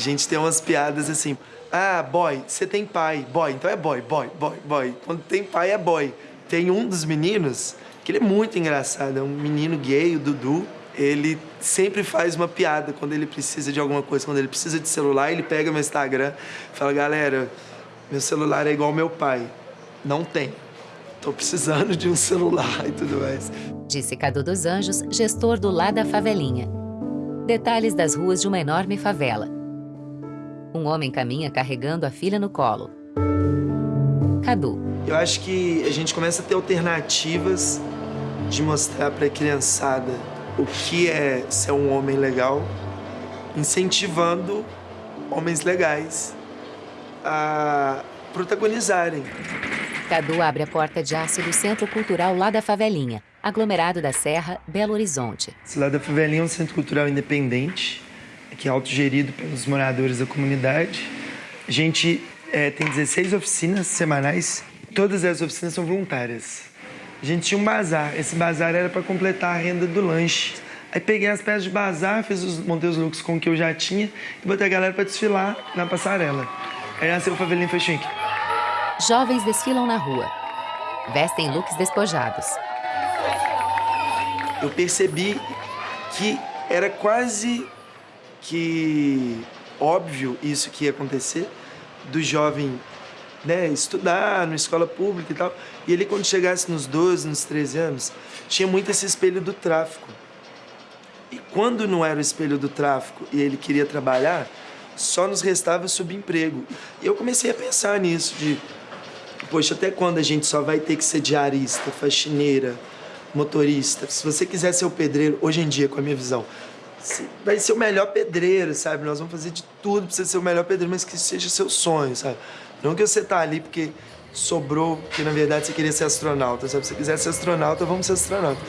a gente tem umas piadas assim. Ah, boy, você tem pai. Boy, então é boy, boy, boy, boy. Quando tem pai é boy. Tem um dos meninos que ele é muito engraçado, é um menino gay, o Dudu. Ele sempre faz uma piada quando ele precisa de alguma coisa, quando ele precisa de celular, ele pega meu Instagram e fala: "Galera, meu celular é igual meu pai. Não tem. Tô precisando de um celular e tudo mais." Disse Cadu dos Anjos, gestor do Lá da Favelinha. Detalhes das ruas de uma enorme favela. Um homem caminha carregando a filha no colo. Cadu. Eu acho que a gente começa a ter alternativas de mostrar para a criançada o que é ser um homem legal, incentivando homens legais a protagonizarem. Cadu abre a porta de aço do Centro Cultural lá da Favelinha, aglomerado da Serra, Belo Horizonte. Esse lá da Favelinha é um centro cultural independente, que é autogerido pelos moradores da comunidade. A gente é, tem 16 oficinas semanais, todas as oficinas são voluntárias. A gente tinha um bazar, esse bazar era para completar a renda do lanche. Aí peguei as peças de bazar, fiz os, montei os looks com o que eu já tinha e botei a galera para desfilar na passarela. Aí nasceu o Favelinha Fashion Week. Jovens desfilam na rua. Vestem looks despojados. Eu percebi que era quase que óbvio isso que ia acontecer, do jovem né, estudar na escola pública e tal. E ele, quando chegasse nos 12, nos 13 anos, tinha muito esse espelho do tráfico. E quando não era o espelho do tráfico e ele queria trabalhar, só nos restava subemprego. E eu comecei a pensar nisso, de, poxa, até quando a gente só vai ter que ser diarista, faxineira, motorista? Se você quiser ser o pedreiro, hoje em dia, com a minha visão, vai ser o melhor pedreiro, sabe? Nós vamos fazer de tudo pra você ser o melhor pedreiro, mas que seja seu sonho, sabe? Não que você tá ali porque sobrou, porque na verdade você queria ser astronauta, sabe? Se você quiser ser astronauta, vamos ser astronauta.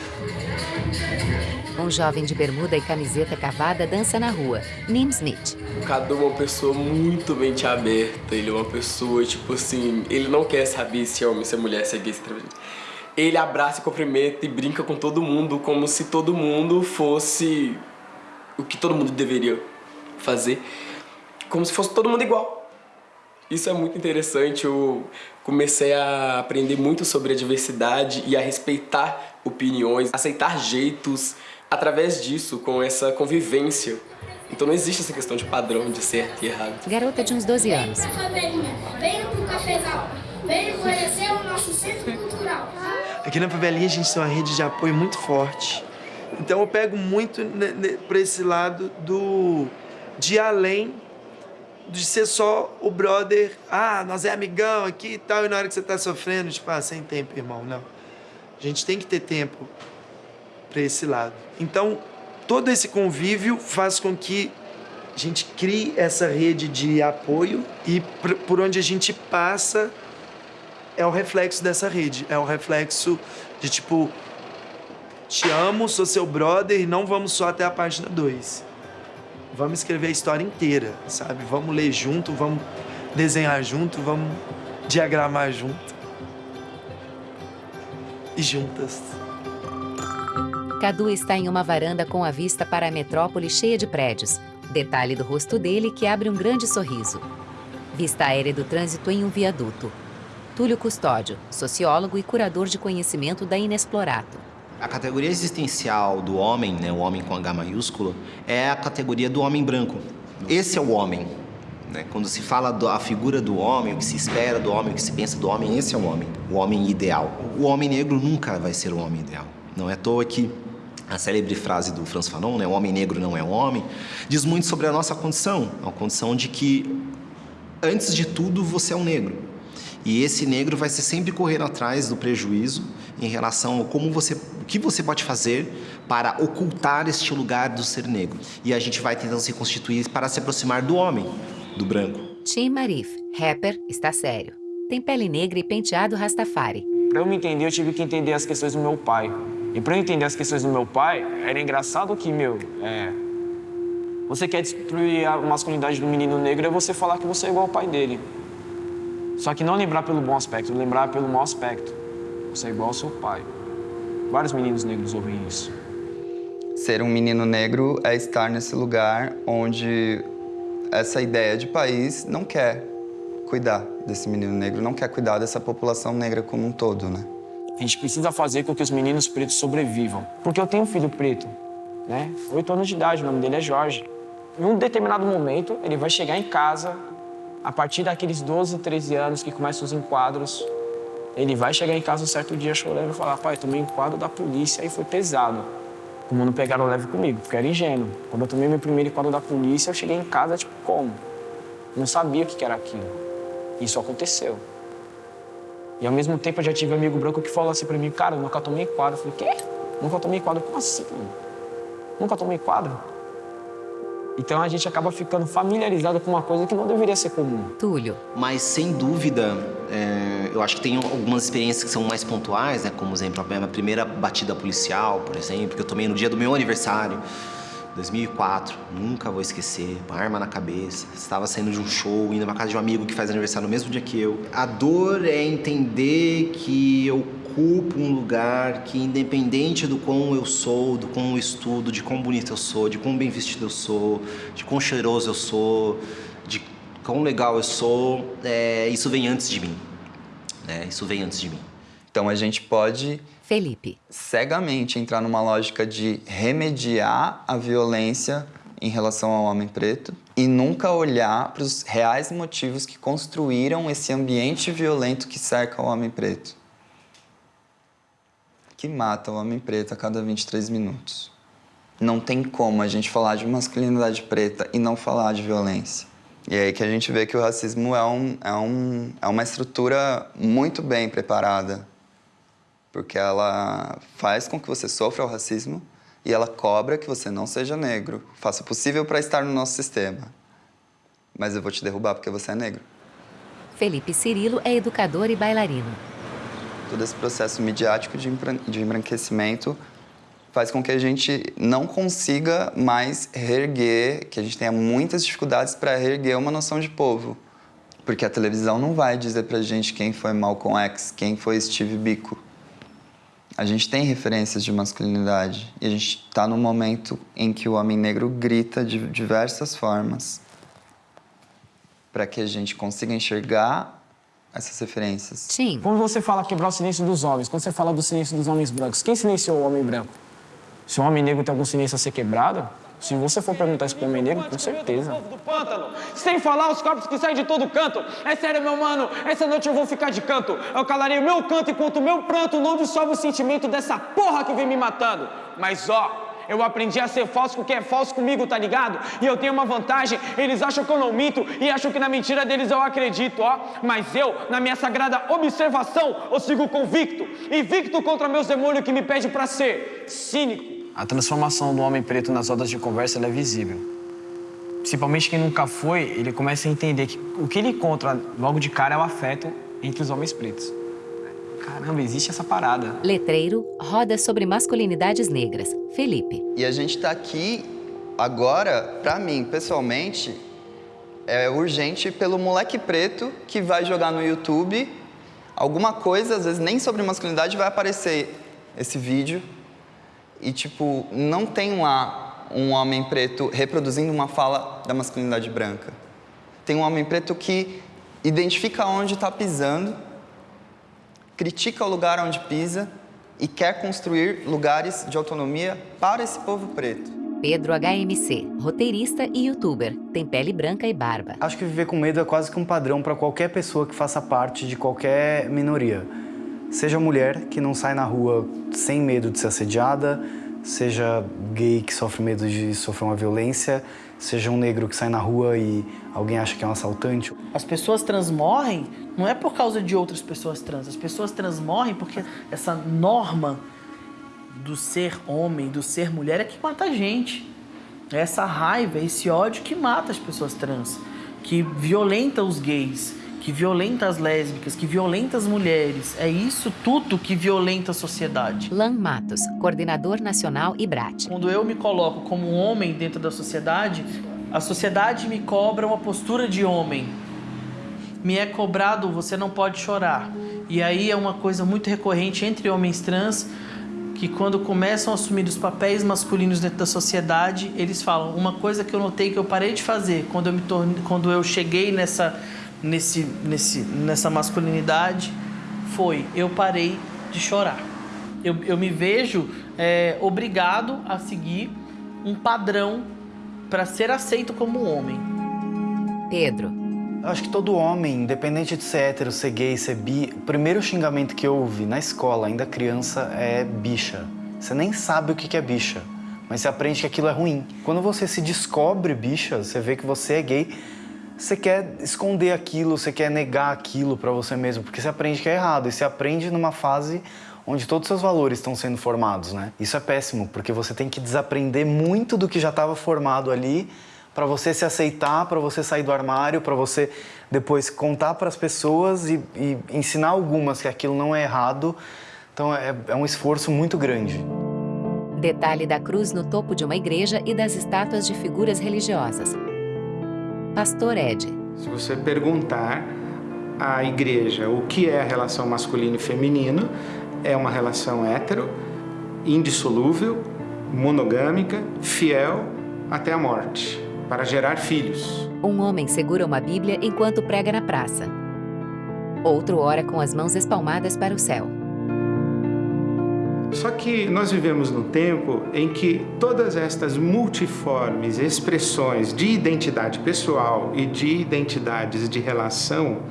Um jovem de bermuda e camiseta cavada dança na rua. Nim Smith. O Cadu é uma pessoa muito mente aberta. Ele é uma pessoa, tipo assim, ele não quer saber se é homem, se é mulher, se é gay, se é travesti. Ele abraça e cumprimenta e brinca com todo mundo como se todo mundo fosse o que todo mundo deveria fazer. Como se fosse todo mundo igual. Isso é muito interessante. Eu comecei a aprender muito sobre a diversidade e a respeitar opiniões, aceitar jeitos através disso, com essa convivência. Então não existe essa questão de padrão de certo e errado. Garota de uns 12 anos. Venha pro cafezal. Venha conhecer o nosso centro cultural. Aqui na favelinha a gente tem uma rede de apoio muito forte. Então eu pego muito para esse lado do de além de ser só o brother, ah, nós é amigão aqui e tal, e na hora que você tá sofrendo, tipo, ah, sem tempo, irmão, não. A gente tem que ter tempo para esse lado. Então, todo esse convívio faz com que a gente crie essa rede de apoio e por onde a gente passa é o reflexo dessa rede, é o reflexo de tipo, te amo, sou seu brother e não vamos só até a página 2 vamos escrever a história inteira, sabe? Vamos ler junto, vamos desenhar junto, vamos diagramar junto. E juntas. Cadu está em uma varanda com a vista para a metrópole cheia de prédios. Detalhe do rosto dele que abre um grande sorriso. Vista aérea do trânsito em um viaduto. Túlio Custódio, sociólogo e curador de conhecimento da Inexplorato. A categoria existencial do homem, né, o homem com H maiúsculo, é a categoria do homem branco. Esse é o homem. Né? Quando se fala da figura do homem, o que se espera do homem, o que se pensa do homem, esse é o homem, o homem ideal. O homem negro nunca vai ser o homem ideal. Não é à toa que a célebre frase do Franz Fanon, né, o homem negro não é homem, diz muito sobre a nossa condição, a condição de que, antes de tudo, você é um negro. E esse negro vai ser sempre correndo atrás do prejuízo em relação a como você, que você pode fazer para ocultar este lugar do ser negro. E a gente vai tentando se constituir para se aproximar do homem. do branco. Tim Marif, rapper, está sério. Tem pele negra e penteado Rastafari. Para eu me entender, eu tive que entender as questões do meu pai. E para eu entender as questões do meu pai, era engraçado que, meu, é... Você quer destruir a masculinidade do menino negro é você falar que você é igual ao pai dele. Só que não lembrar pelo bom aspecto, lembrar pelo mau aspecto. Você é igual ao seu pai. Vários meninos negros ouvem isso. Ser um menino negro é estar nesse lugar onde essa ideia de país não quer cuidar desse menino negro, não quer cuidar dessa população negra como um todo, né? A gente precisa fazer com que os meninos pretos sobrevivam. Porque eu tenho um filho preto, né? Oito anos de idade, o nome dele é Jorge. Em um determinado momento, ele vai chegar em casa, a partir daqueles 12, 13 anos que começam os enquadros, ele vai chegar em casa um certo dia chorando e falar, pai, tomei um enquadro da polícia e foi pesado. Como não pegaram leve comigo, porque era ingênuo. Quando eu tomei meu primeiro enquadro da polícia, eu cheguei em casa, tipo, como? Não sabia o que era aquilo. Isso aconteceu. E ao mesmo tempo eu já tive um amigo branco que falou assim pra mim, cara, eu nunca tomei quadro. Eu falei, quê? Nunca tomei quadro? Como assim? Nunca tomei quadro? Então a gente acaba ficando familiarizado com uma coisa que não deveria ser comum. Túlio. Mas sem dúvida, é, eu acho que tem algumas experiências que são mais pontuais, né? Como exemplo, a minha primeira batida policial, por exemplo, que eu tomei no dia do meu aniversário. 2004, nunca vou esquecer, uma arma na cabeça, estava saindo de um show, indo na casa de um amigo que faz aniversário no mesmo dia que eu. A dor é entender que eu ocupo um lugar que, independente do quão eu sou, do quão eu estudo, de quão bonito eu sou, de quão bem vestido eu sou, de quão cheiroso eu sou, de quão legal eu sou, é, isso vem antes de mim. É, isso vem antes de mim. Então a gente pode Felipe. Cegamente entrar numa lógica de remediar a violência em relação ao homem preto e nunca olhar para os reais motivos que construíram esse ambiente violento que cerca o homem preto. Que mata o homem preto a cada 23 minutos. Não tem como a gente falar de masculinidade preta e não falar de violência. E é aí que a gente vê que o racismo é, um, é, um, é uma estrutura muito bem preparada porque ela faz com que você sofra o racismo e ela cobra que você não seja negro. Faça o possível para estar no nosso sistema. Mas eu vou te derrubar porque você é negro. Felipe Cirilo é educador e bailarino. Todo esse processo midiático de, embranquecimento faz com que a gente não consiga mais reerguer, que a gente tenha muitas dificuldades para reerguer uma noção de povo. Porque a televisão não vai dizer pra gente quem foi Malcolm X, quem foi Steve Biko. A gente tem referências de masculinidade e a gente está num momento em que o homem negro grita de diversas formas para que a gente consiga enxergar essas referências. Sim. Quando você fala quebrar o silêncio dos homens, quando você fala do silêncio dos homens brancos, quem silenciou o homem branco? Se o homem negro tem algum silêncio a ser quebrado, se você for perguntar isso pro homem negro, com certeza. Sem falar os corpos que saem de todo canto. É sério, meu mano, essa noite eu vou ficar de canto. Eu calarei o meu canto enquanto o meu pranto não dissolve o sentimento dessa porra que vem me matando. Mas ó, eu aprendi a ser falso com quem é falso comigo, tá ligado? E eu tenho uma vantagem, eles acham que eu não minto e acham que na mentira deles eu acredito, ó. Mas eu, na minha sagrada observação, eu sigo convicto, invicto contra meus demônios que me pedem pra ser cínico. A transformação do homem preto nas rodas de conversa é visível. Principalmente quem nunca foi, ele começa a entender que o que ele encontra logo de cara é o afeto entre os homens pretos. Caramba, existe essa parada. Letreiro, roda sobre masculinidades negras. Felipe. E a gente tá aqui agora, pra mim, pessoalmente, é urgente pelo moleque preto que vai jogar no YouTube alguma coisa, às vezes nem sobre masculinidade, vai aparecer esse vídeo e, tipo, não tem lá um homem preto reproduzindo uma fala da masculinidade branca. Tem um homem preto que identifica onde está pisando, critica o lugar onde pisa e quer construir lugares de autonomia para esse povo preto. Pedro HMC, roteirista e youtuber, tem pele branca e barba. Acho que viver com medo é quase que um padrão para qualquer pessoa que faça parte de qualquer minoria. Seja mulher que não sai na rua sem medo de ser assediada, seja gay que sofre medo de sofrer uma violência, seja um negro que sai na rua e alguém acha que é um assaltante. As pessoas trans morrem não é por causa de outras pessoas trans, as pessoas trans morrem porque essa norma do ser homem, do ser mulher é que mata a gente. É essa raiva, esse ódio que mata as pessoas trans. que violenta os gays, que violenta as lésbicas, que violenta as mulheres. É isso tudo que violenta a sociedade. Lan Matos, coordenador nacional IBRAT. Quando eu me coloco como um homem dentro da sociedade, a sociedade me cobra uma postura de homem. Me é cobrado, você não pode chorar. E aí é uma coisa muito recorrente entre homens trans, que quando começam a assumir os papéis masculinos dentro da sociedade, eles falam uma coisa que eu notei que eu parei de fazer quando eu me torne, quando eu cheguei nessa nesse, nesse nessa masculinidade foi eu parei de chorar. Eu, eu me vejo é, obrigado a seguir um padrão para ser aceito como homem. Pedro. Eu acho que todo homem, independente de ser hétero, ser gay, ser bi, o primeiro xingamento que eu ouvi na escola, ainda criança, é bicha. Você nem sabe o que é bicha, mas você aprende que aquilo é ruim. Quando você se descobre bicha, você vê que você é gay, você quer esconder aquilo, você quer negar aquilo para você mesmo, porque você aprende que é errado. E você aprende numa fase onde todos os seus valores estão sendo formados, né? Isso é péssimo, porque você tem que desaprender muito do que já estava formado ali para você se aceitar, para você sair do armário, para você depois contar para as pessoas e, e, ensinar algumas que aquilo não é errado. Então é, é um esforço muito grande. Detalhe da cruz no topo de uma igreja e das estátuas de figuras religiosas. Pastor Ed. Se você perguntar à igreja o que é a relação masculino e feminino, é uma relação hétero, indissolúvel, monogâmica, fiel até a morte para gerar filhos. Um homem segura uma Bíblia enquanto prega na praça. Outro ora com as mãos espalmadas para o céu. Só que nós vivemos num tempo em que todas estas multiformes expressões de identidade pessoal e de identidades de relação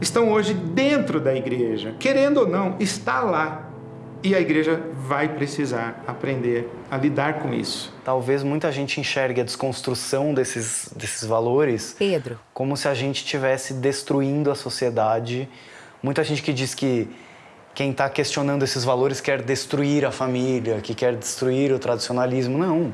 estão hoje dentro da igreja. Querendo ou não, está lá e a igreja vai precisar aprender a lidar com isso. Talvez muita gente enxergue a desconstrução desses, desses valores Pedro. como se a gente estivesse destruindo a sociedade. Muita gente que diz que quem está questionando esses valores quer destruir a família, que quer destruir o tradicionalismo. Não.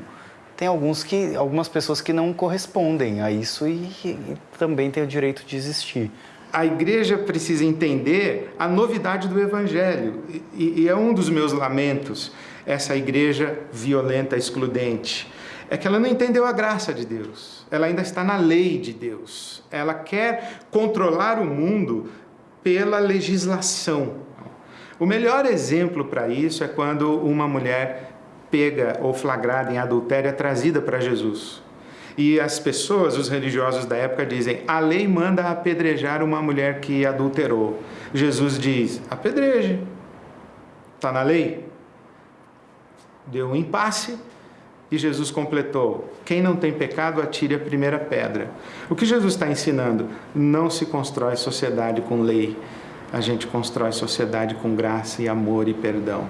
Tem alguns que, algumas pessoas que não correspondem a isso e, e também têm o direito de existir a igreja precisa entender a novidade do evangelho. E, e, é um dos meus lamentos, essa igreja violenta, excludente. É que ela não entendeu a graça de Deus. Ela ainda está na lei de Deus. Ela quer controlar o mundo pela legislação. O melhor exemplo para isso é quando uma mulher pega ou flagrada em adultério é trazida para Jesus. E as pessoas, os religiosos da época dizem: a lei manda apedrejar uma mulher que adulterou. Jesus diz: apedreje. Está na lei? Deu um impasse e Jesus completou: quem não tem pecado, atire a primeira pedra. O que Jesus está ensinando? Não se constrói sociedade com lei, a gente constrói sociedade com graça e amor e perdão.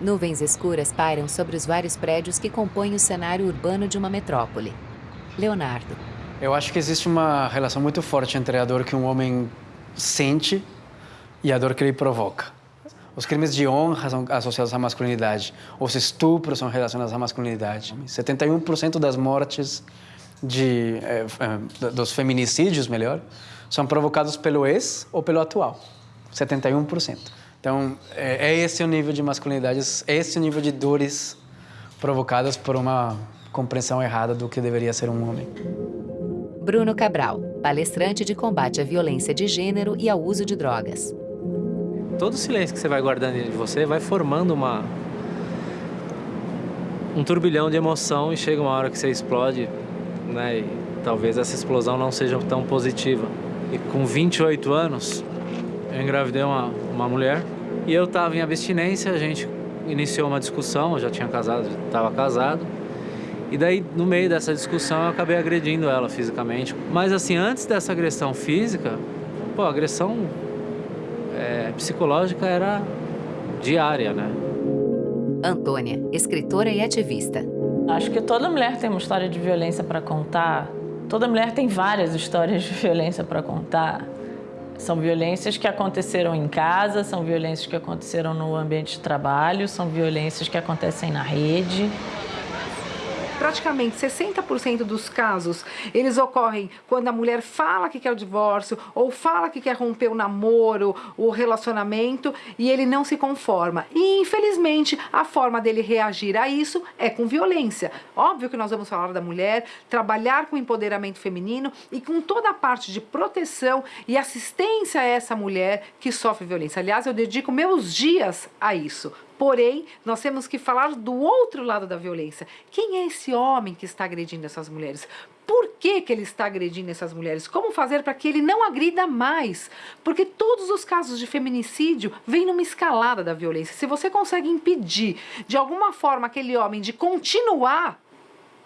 Nuvens escuras pairam sobre os vários prédios que compõem o cenário urbano de uma metrópole. Leonardo. Eu acho que existe uma relação muito forte entre a dor que um homem sente e a dor que ele provoca. Os crimes de honra são associados à masculinidade. Os estupros são relacionados à masculinidade. 71% das mortes de, eh, eh, dos feminicídios, melhor, são provocados pelo ex ou pelo atual. 71%. Então, é, é esse o nível de masculinidade, é esse o nível de dores provocadas por uma compreensão errada do que deveria ser um homem. Bruno Cabral, palestrante de combate à violência de gênero e ao uso de drogas. Todo o silêncio que você vai guardando em você vai formando uma um turbilhão de emoção e chega uma hora que você explode, né? E talvez essa explosão não seja tão positiva. E com 28 anos, eu engravidei uma, uma mulher e eu estava em abstinência, a gente iniciou uma discussão, eu já tinha casado, estava casado. E daí, no meio dessa discussão, eu acabei agredindo ela fisicamente. Mas assim, antes dessa agressão física, pô, a agressão é, psicológica era diária, né? Antônia, escritora e ativista. Acho que toda mulher tem uma história de violência para contar. Toda mulher tem várias histórias de violência para contar. São violências que aconteceram em casa, são violências que aconteceram no ambiente de trabalho, são violências que acontecem na rede. Praticamente 60% dos casos, eles ocorrem quando a mulher fala que quer o divórcio ou fala que quer romper o namoro, o relacionamento e ele não se conforma. E infelizmente, a forma dele reagir a isso é com violência. Óbvio que nós vamos falar da mulher, trabalhar com empoderamento feminino e com toda a parte de proteção e assistência a essa mulher que sofre violência. Aliás, eu dedico meus dias a isso. Porém, nós temos que falar do outro lado da violência. Quem é esse homem que está agredindo essas mulheres? Por que, que ele está agredindo essas mulheres? Como fazer para que ele não agrida mais? Porque todos os casos de feminicídio vêm numa escalada da violência. Se você consegue impedir, de alguma forma, aquele homem de continuar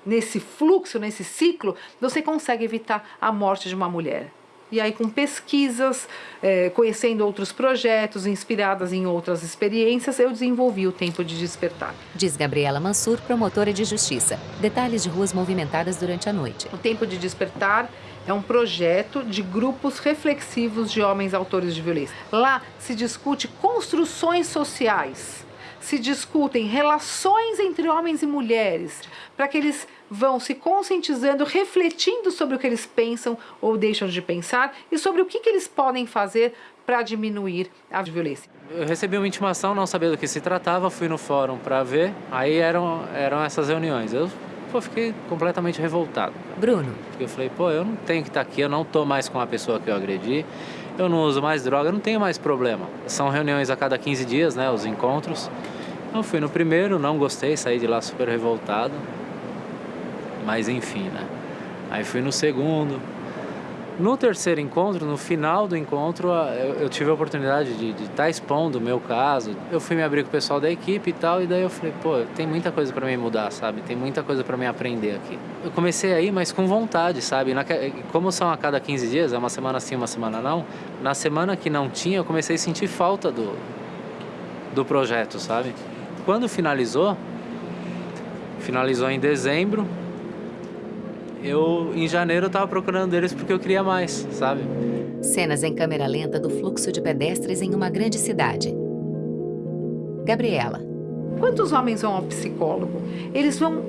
nesse fluxo, nesse ciclo, você consegue evitar a morte de uma mulher. E aí, com pesquisas, é, conhecendo outros projetos, inspiradas em outras experiências, eu desenvolvi o Tempo de Despertar. Diz Gabriela Mansur, promotora de justiça. Detalhes de ruas movimentadas durante a noite. O Tempo de Despertar é um projeto de grupos reflexivos de homens autores de violência. Lá se discute construções sociais, se discutem relações entre homens e mulheres, para que eles vão se conscientizando, refletindo sobre o que eles pensam ou deixam de pensar e sobre o que, que eles podem fazer para diminuir a violência. Eu recebi uma intimação, não sabia do que se tratava, fui no fórum para ver, aí eram, eram essas reuniões. Eu pô, fiquei completamente revoltado. Bruno. Porque eu falei, pô, eu não tenho que estar aqui, eu não tô mais com a pessoa que eu agredi, eu não uso mais droga, eu não tenho mais problema. São reuniões a cada 15 dias, né, os encontros. Eu fui no primeiro, não gostei, saí de lá super revoltado. Mas enfim, né? Aí fui no segundo. No terceiro encontro, no final do encontro, eu, eu tive a oportunidade de estar tá expondo o meu caso. Eu fui me abrir com o pessoal da equipe e tal, e daí eu falei, pô, tem muita coisa para mim mudar, sabe? Tem muita coisa para mim aprender aqui. Eu comecei aí, mas com vontade, sabe? Na, como são a cada 15 dias, é uma semana sim, uma semana não, na semana que não tinha, eu comecei a sentir falta do, do projeto, sabe? Quando finalizou, finalizou em dezembro, eu em janeiro eu tava procurando eles porque eu queria mais, sabe? Cenas em câmera lenta do fluxo de pedestres em uma grande cidade. Gabriela. Quantos homens vão ao psicólogo? Eles vão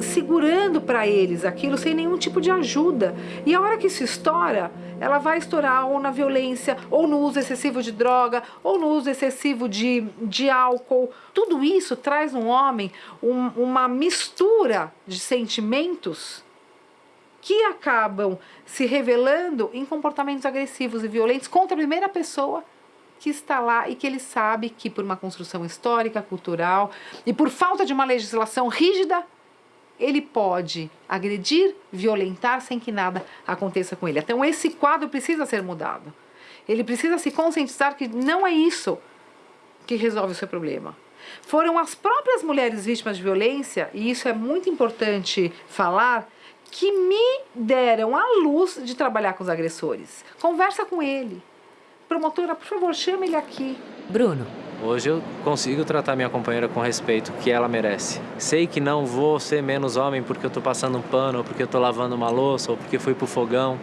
segurando para eles aquilo sem nenhum tipo de ajuda. E a hora que isso estoura, ela vai estourar ou na violência, ou no uso excessivo de droga, ou no uso excessivo de, de álcool. Tudo isso traz no homem um, uma mistura de sentimentos que acabam se revelando em comportamentos agressivos e violentos contra a primeira pessoa que está lá e que ele sabe que por uma construção histórica, cultural e por falta de uma legislação rígida, ele pode agredir, violentar sem que nada aconteça com ele. Então esse quadro precisa ser mudado. Ele precisa se conscientizar que não é isso que resolve o seu problema. Foram as próprias mulheres vítimas de violência, e isso é muito importante falar, que me deram a luz de trabalhar com os agressores. Conversa com ele. Promotora, por favor, chame ele aqui. Bruno. Hoje eu consigo tratar minha companheira com respeito que ela merece. Sei que não vou ser menos homem porque eu tô passando um pano, ou porque eu tô lavando uma louça, ou porque fui pro fogão.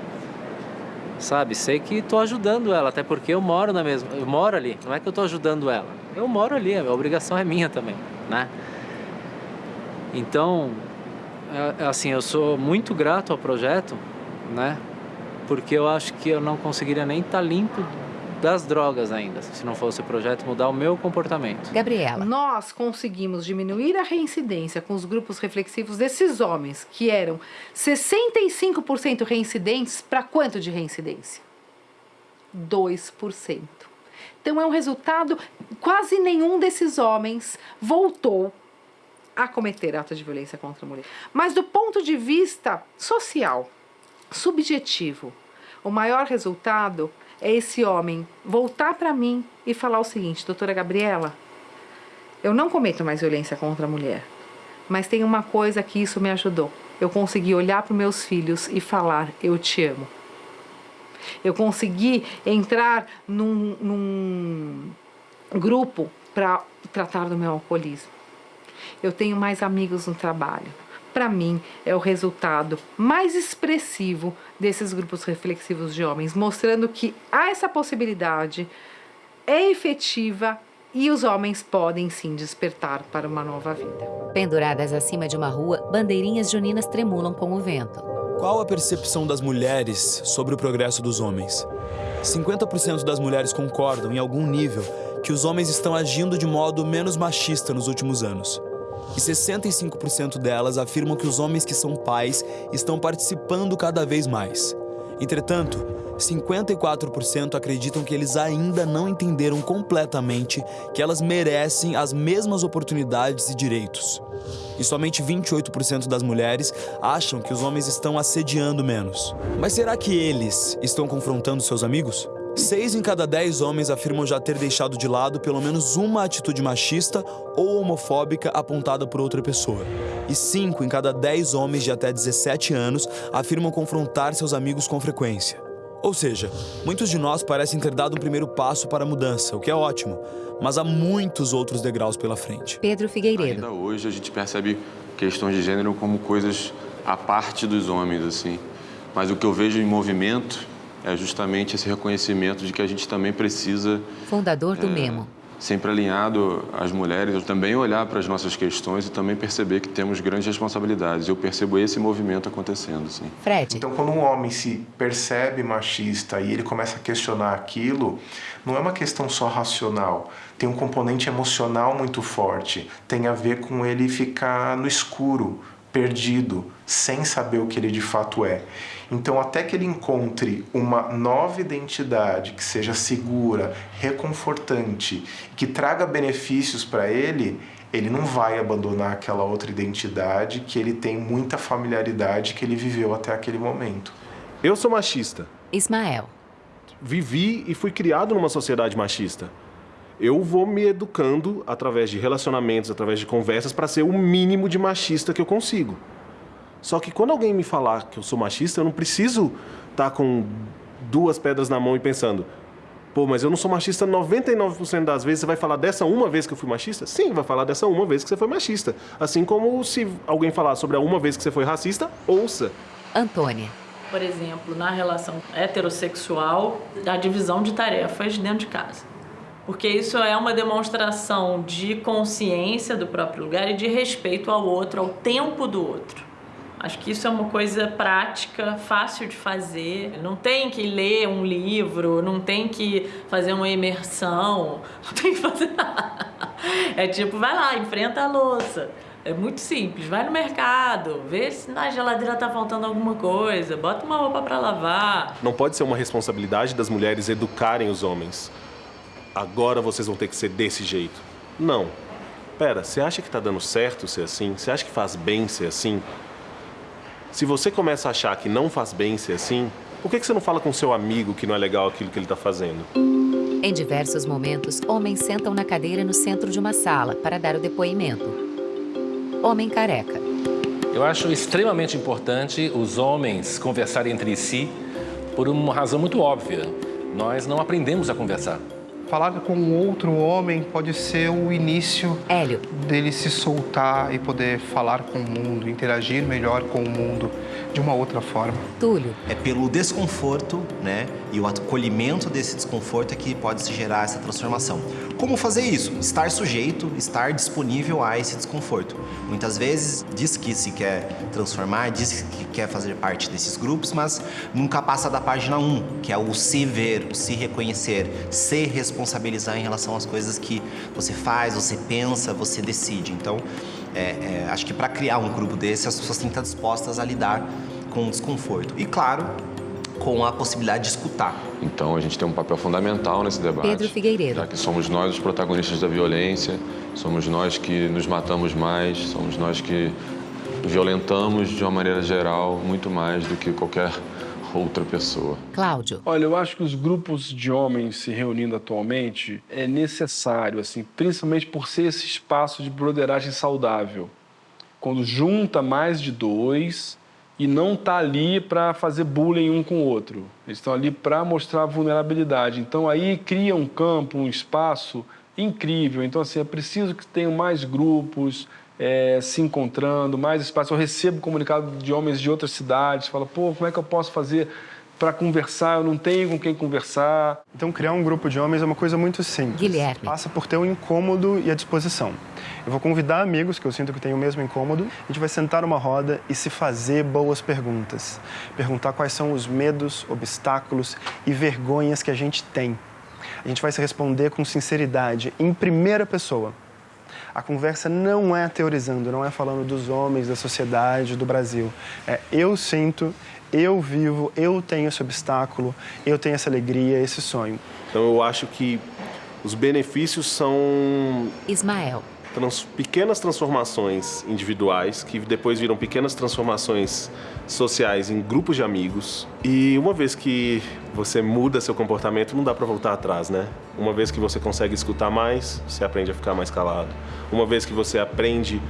Sabe? Sei que tô ajudando ela, até porque eu moro na mesma, eu moro ali. Não é que eu tô ajudando ela. Eu moro ali, a obrigação é minha também, né? Então, é, é assim, eu sou muito grato ao projeto, né? Porque eu acho que eu não conseguiria nem estar tá limpo das drogas ainda, se não fosse o projeto mudar o meu comportamento. Gabriela. Nós conseguimos diminuir a reincidência com os grupos reflexivos desses homens, que eram 65% reincidentes, para quanto de reincidência? 2%. Então é um resultado, quase nenhum desses homens voltou a cometer atos de violência contra a mulher. Mas do ponto de vista social, subjetivo, o maior resultado é esse homem voltar para mim e falar o seguinte, doutora Gabriela, eu não cometo mais violência contra a mulher, mas tem uma coisa que isso me ajudou. Eu consegui olhar para meus filhos e falar, eu te amo. Eu consegui entrar num, num grupo para tratar do meu alcoolismo eu tenho mais amigos no trabalho. Para mim, é o resultado mais expressivo desses grupos reflexivos de homens, mostrando que há essa possibilidade, é efetiva e os homens podem sim despertar para uma nova vida. Penduradas acima de uma rua, bandeirinhas juninas tremulam com o vento. Qual a percepção das mulheres sobre o progresso dos homens? 50% das mulheres concordam, em algum nível, que os homens estão agindo de modo menos machista nos últimos anos. E 65% delas afirmam que os homens que são pais estão participando cada vez mais. Entretanto, 54% acreditam que eles ainda não entenderam completamente que elas merecem as mesmas oportunidades e direitos. E somente 28% das mulheres acham que os homens estão assediando menos. Mas será que eles estão confrontando seus amigos? Seis em cada dez homens afirmam já ter deixado de lado pelo menos uma atitude machista ou homofóbica apontada por outra pessoa. E cinco em cada dez homens de até 17 anos afirmam confrontar seus amigos com frequência. Ou seja, muitos de nós parecem ter dado um primeiro passo para a mudança, o que é ótimo, mas há muitos outros degraus pela frente. Pedro Figueiredo. Ainda hoje a gente percebe questões de gênero como coisas à parte dos homens, assim. Mas o que eu vejo em movimento é justamente esse reconhecimento de que a gente também precisa... Fundador do é, Memo. Sempre alinhado às mulheres, também olhar para as nossas questões e também perceber que temos grandes responsabilidades. Eu percebo esse movimento acontecendo, sim. Fred. Então, quando um homem se percebe machista e ele começa a questionar aquilo, não é uma questão só racional. Tem um componente emocional muito forte. Tem a ver com ele ficar no escuro, perdido, sem saber o que ele de fato é. Então, até que ele encontre uma nova identidade que seja segura, reconfortante, que traga benefícios para ele, ele não vai abandonar aquela outra identidade que ele tem muita familiaridade que ele viveu até aquele momento. Eu sou machista. Ismael. Vivi e fui criado numa sociedade machista. Eu vou me educando através de relacionamentos, através de conversas, para ser o mínimo de machista que eu consigo. Só que quando alguém me falar que eu sou machista, eu não preciso estar tá com duas pedras na mão e pensando, pô, mas eu não sou machista 99% das vezes. Você vai falar dessa uma vez que eu fui machista? Sim, vai falar dessa uma vez que você foi machista. Assim como se alguém falar sobre a uma vez que você foi racista, ouça. Antônia. Por exemplo, na relação heterossexual, a divisão de tarefas dentro de casa. Porque isso é uma demonstração de consciência do próprio lugar e de respeito ao outro, ao tempo do outro. Acho que isso é uma coisa prática, fácil de fazer. Não tem que ler um livro, não tem que fazer uma imersão, não tem que fazer nada. É tipo, vai lá, enfrenta a louça. É muito simples, vai no mercado, vê se na geladeira tá faltando alguma coisa, bota uma roupa para lavar. Não pode ser uma responsabilidade das mulheres educarem os homens. Agora vocês vão ter que ser desse jeito. Não. Pera, você acha que tá dando certo ser assim? Você acha que faz bem ser assim? Se você começa a achar que não faz bem ser assim, por que você não fala com seu amigo que não é legal aquilo que ele está fazendo? Em diversos momentos, homens sentam na cadeira no centro de uma sala para dar o depoimento. Homem careca. Eu acho extremamente importante os homens conversarem entre si por uma razão muito óbvia. Nós não aprendemos a conversar. Falar com outro homem pode ser o início Hélio. dele se soltar e poder falar com o mundo, interagir melhor com o mundo de uma outra forma. Túlio. É pelo desconforto, né, e o acolhimento desse desconforto é que pode se gerar essa transformação. Como fazer isso? Estar sujeito, estar disponível a esse desconforto. Muitas vezes diz que se quer transformar, diz que quer fazer parte desses grupos, mas nunca passa da página 1, que é o se ver, o se reconhecer, se responsabilizar em relação às coisas que você faz, você pensa, você decide. Então, é, é, acho que para criar um grupo desse, as pessoas têm que estar dispostas a lidar com o desconforto. E, claro, com a possibilidade de escutar. Então a gente tem um papel fundamental nesse debate. Pedro Figueiredo. Já que somos nós os protagonistas da violência, somos nós que nos matamos mais, somos nós que violentamos de uma maneira geral muito mais do que qualquer outra pessoa. Cláudio. Olha, eu acho que os grupos de homens se reunindo atualmente é necessário, assim, principalmente por ser esse espaço de broderagem saudável. Quando junta mais de dois, e não está ali para fazer bullying um com o outro. Eles estão ali para mostrar vulnerabilidade. Então aí cria um campo, um espaço incrível. Então assim, é preciso que tenham mais grupos é, se encontrando, mais espaço. Eu recebo comunicado de homens de outras cidades, fala, pô, como é que eu posso fazer para conversar, eu não tenho com quem conversar. Então, criar um grupo de homens é uma coisa muito simples. Guilherme. Passa por ter o incômodo e a disposição. Eu vou convidar amigos que eu sinto que têm o mesmo incômodo. A gente vai sentar numa roda e se fazer boas perguntas. Perguntar quais são os medos, obstáculos e vergonhas que a gente tem. A gente vai se responder com sinceridade, em primeira pessoa. A conversa não é teorizando, não é falando dos homens, da sociedade, do Brasil. É eu sinto, eu vivo, eu tenho esse obstáculo, eu tenho essa alegria, esse sonho. Então eu acho que os benefícios são Ismael. Trans, pequenas transformações individuais que depois viram pequenas transformações sociais em grupos de amigos. E uma vez que você muda seu comportamento, não dá para voltar atrás, né? Uma vez que você consegue escutar mais, você aprende a ficar mais calado. Uma vez que você aprende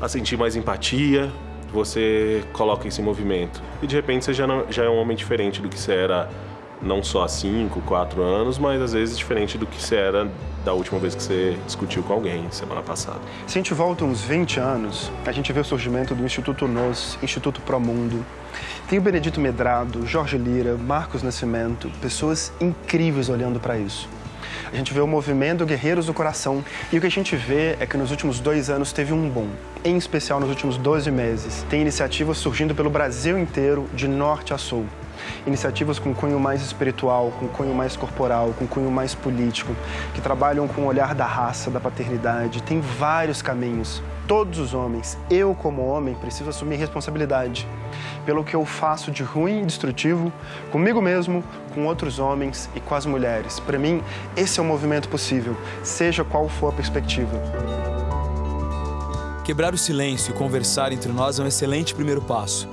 a sentir mais empatia, você coloca isso em movimento. E de repente você já, não, já é um homem diferente do que você era não só há 5, 4 anos, mas às vezes diferente do que você era da última vez que você discutiu com alguém, semana passada. Se a gente volta uns 20 anos, a gente vê o surgimento do Instituto NOS, Instituto Promundo. Tem o Benedito Medrado, Jorge Lira, Marcos Nascimento, pessoas incríveis olhando para isso. A gente vê o movimento Guerreiros do Coração e o que a gente vê é que nos últimos dois anos teve um boom, em especial nos últimos 12 meses. Tem iniciativas surgindo pelo Brasil inteiro, de norte a sul. Iniciativas com cunho mais espiritual, com cunho mais corporal, com cunho mais político, que trabalham com o olhar da raça, da paternidade. Tem vários caminhos. Todos os homens, eu como homem, preciso assumir responsabilidade pelo que eu faço de ruim e destrutivo comigo mesmo, com outros homens e com as mulheres. Para mim, esse é o movimento possível, seja qual for a perspectiva. Quebrar o silêncio e conversar entre nós é um excelente primeiro passo.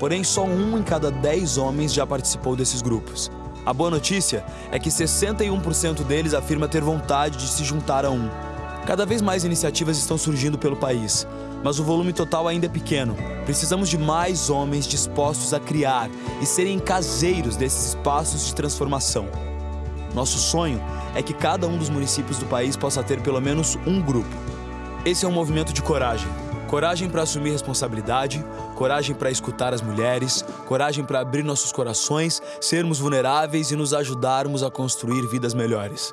Porém, só um em cada dez homens já participou desses grupos. A boa notícia é que 61% deles afirma ter vontade de se juntar a um. Cada vez mais iniciativas estão surgindo pelo país, mas o volume total ainda é pequeno. Precisamos de mais homens dispostos a criar e serem caseiros desses espaços de transformação. Nosso sonho é que cada um dos municípios do país possa ter pelo menos um grupo. Esse é um movimento de coragem. Coragem para assumir responsabilidade, coragem para escutar as mulheres, coragem para abrir nossos corações, sermos vulneráveis e nos ajudarmos a construir vidas melhores.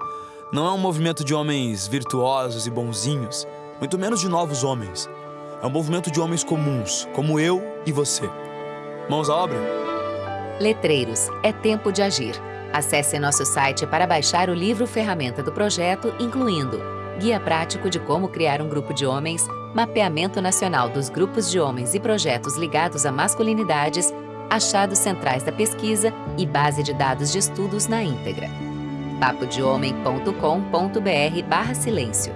Não é um movimento de homens virtuosos e bonzinhos, muito menos de novos homens. É um movimento de homens comuns, como eu e você. Mãos à obra? Letreiros, é tempo de agir. Acesse nosso site para baixar o livro ferramenta do projeto, incluindo Guia prático de como criar um grupo de homens, Mapeamento nacional dos grupos de homens e projetos ligados a masculinidades, achados centrais da pesquisa e base de dados de estudos na íntegra. papodehomem.com.br barra silêncio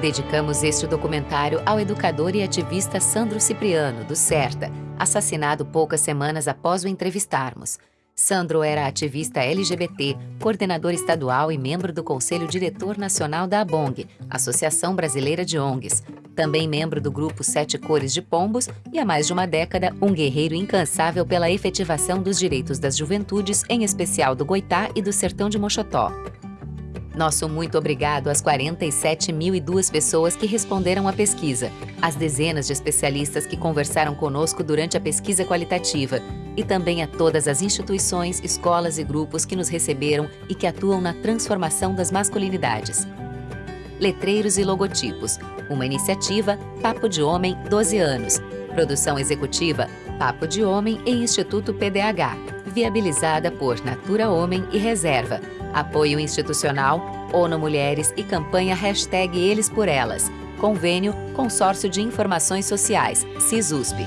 Dedicamos este documentário ao educador e ativista Sandro Cipriano, do CERTA, assassinado poucas semanas após o entrevistarmos. Sandro era ativista LGBT, coordenador estadual e membro do Conselho Diretor Nacional da ABONG, Associação Brasileira de ONGs. Também membro do grupo Sete Cores de Pombos e há mais de uma década um guerreiro incansável pela efetivação dos direitos das juventudes, em especial do Goitá e do Sertão de Mochotó. Nosso muito obrigado às 47.002 pessoas que responderam à pesquisa, às dezenas de especialistas que conversaram conosco durante a pesquisa qualitativa e também a todas as instituições, escolas e grupos que nos receberam e que atuam na transformação das masculinidades. Letreiros e Logotipos, uma iniciativa Papo de Homem 12 anos. Produção executiva Papo de Homem e Instituto PDH, viabilizada por Natura Homem e Reserva, Apoio institucional, ONU Mulheres e campanha Hashtag Eles por Elas. Convênio Consórcio de Informações Sociais, CISUSP.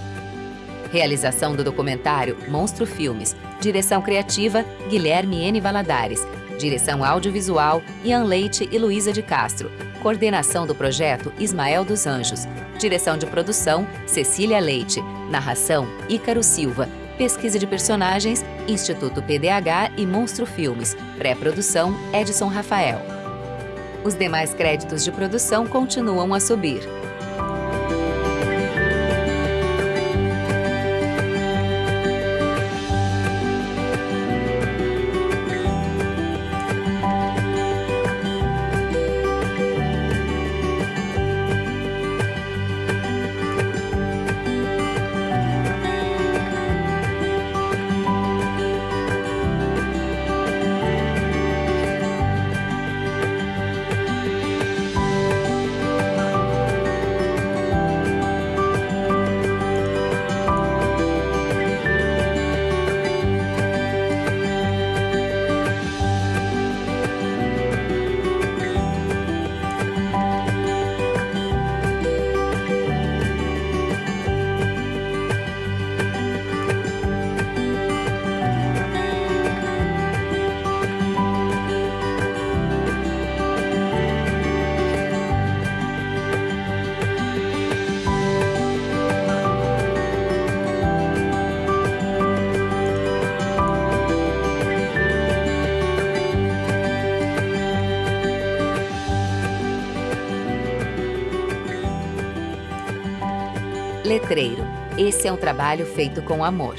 Realização do documentário Monstro Filmes. Direção criativa Guilherme N. Valadares. Direção audiovisual Ian Leite e Luísa de Castro. Coordenação do projeto Ismael dos Anjos. Direção de produção Cecília Leite. Narração Ícaro Silva. Pesquisa de personagens, Instituto PDH e Monstro Filmes. Pré-produção, Edson Rafael. Os demais créditos de produção continuam a subir. É um trabalho feito com amor.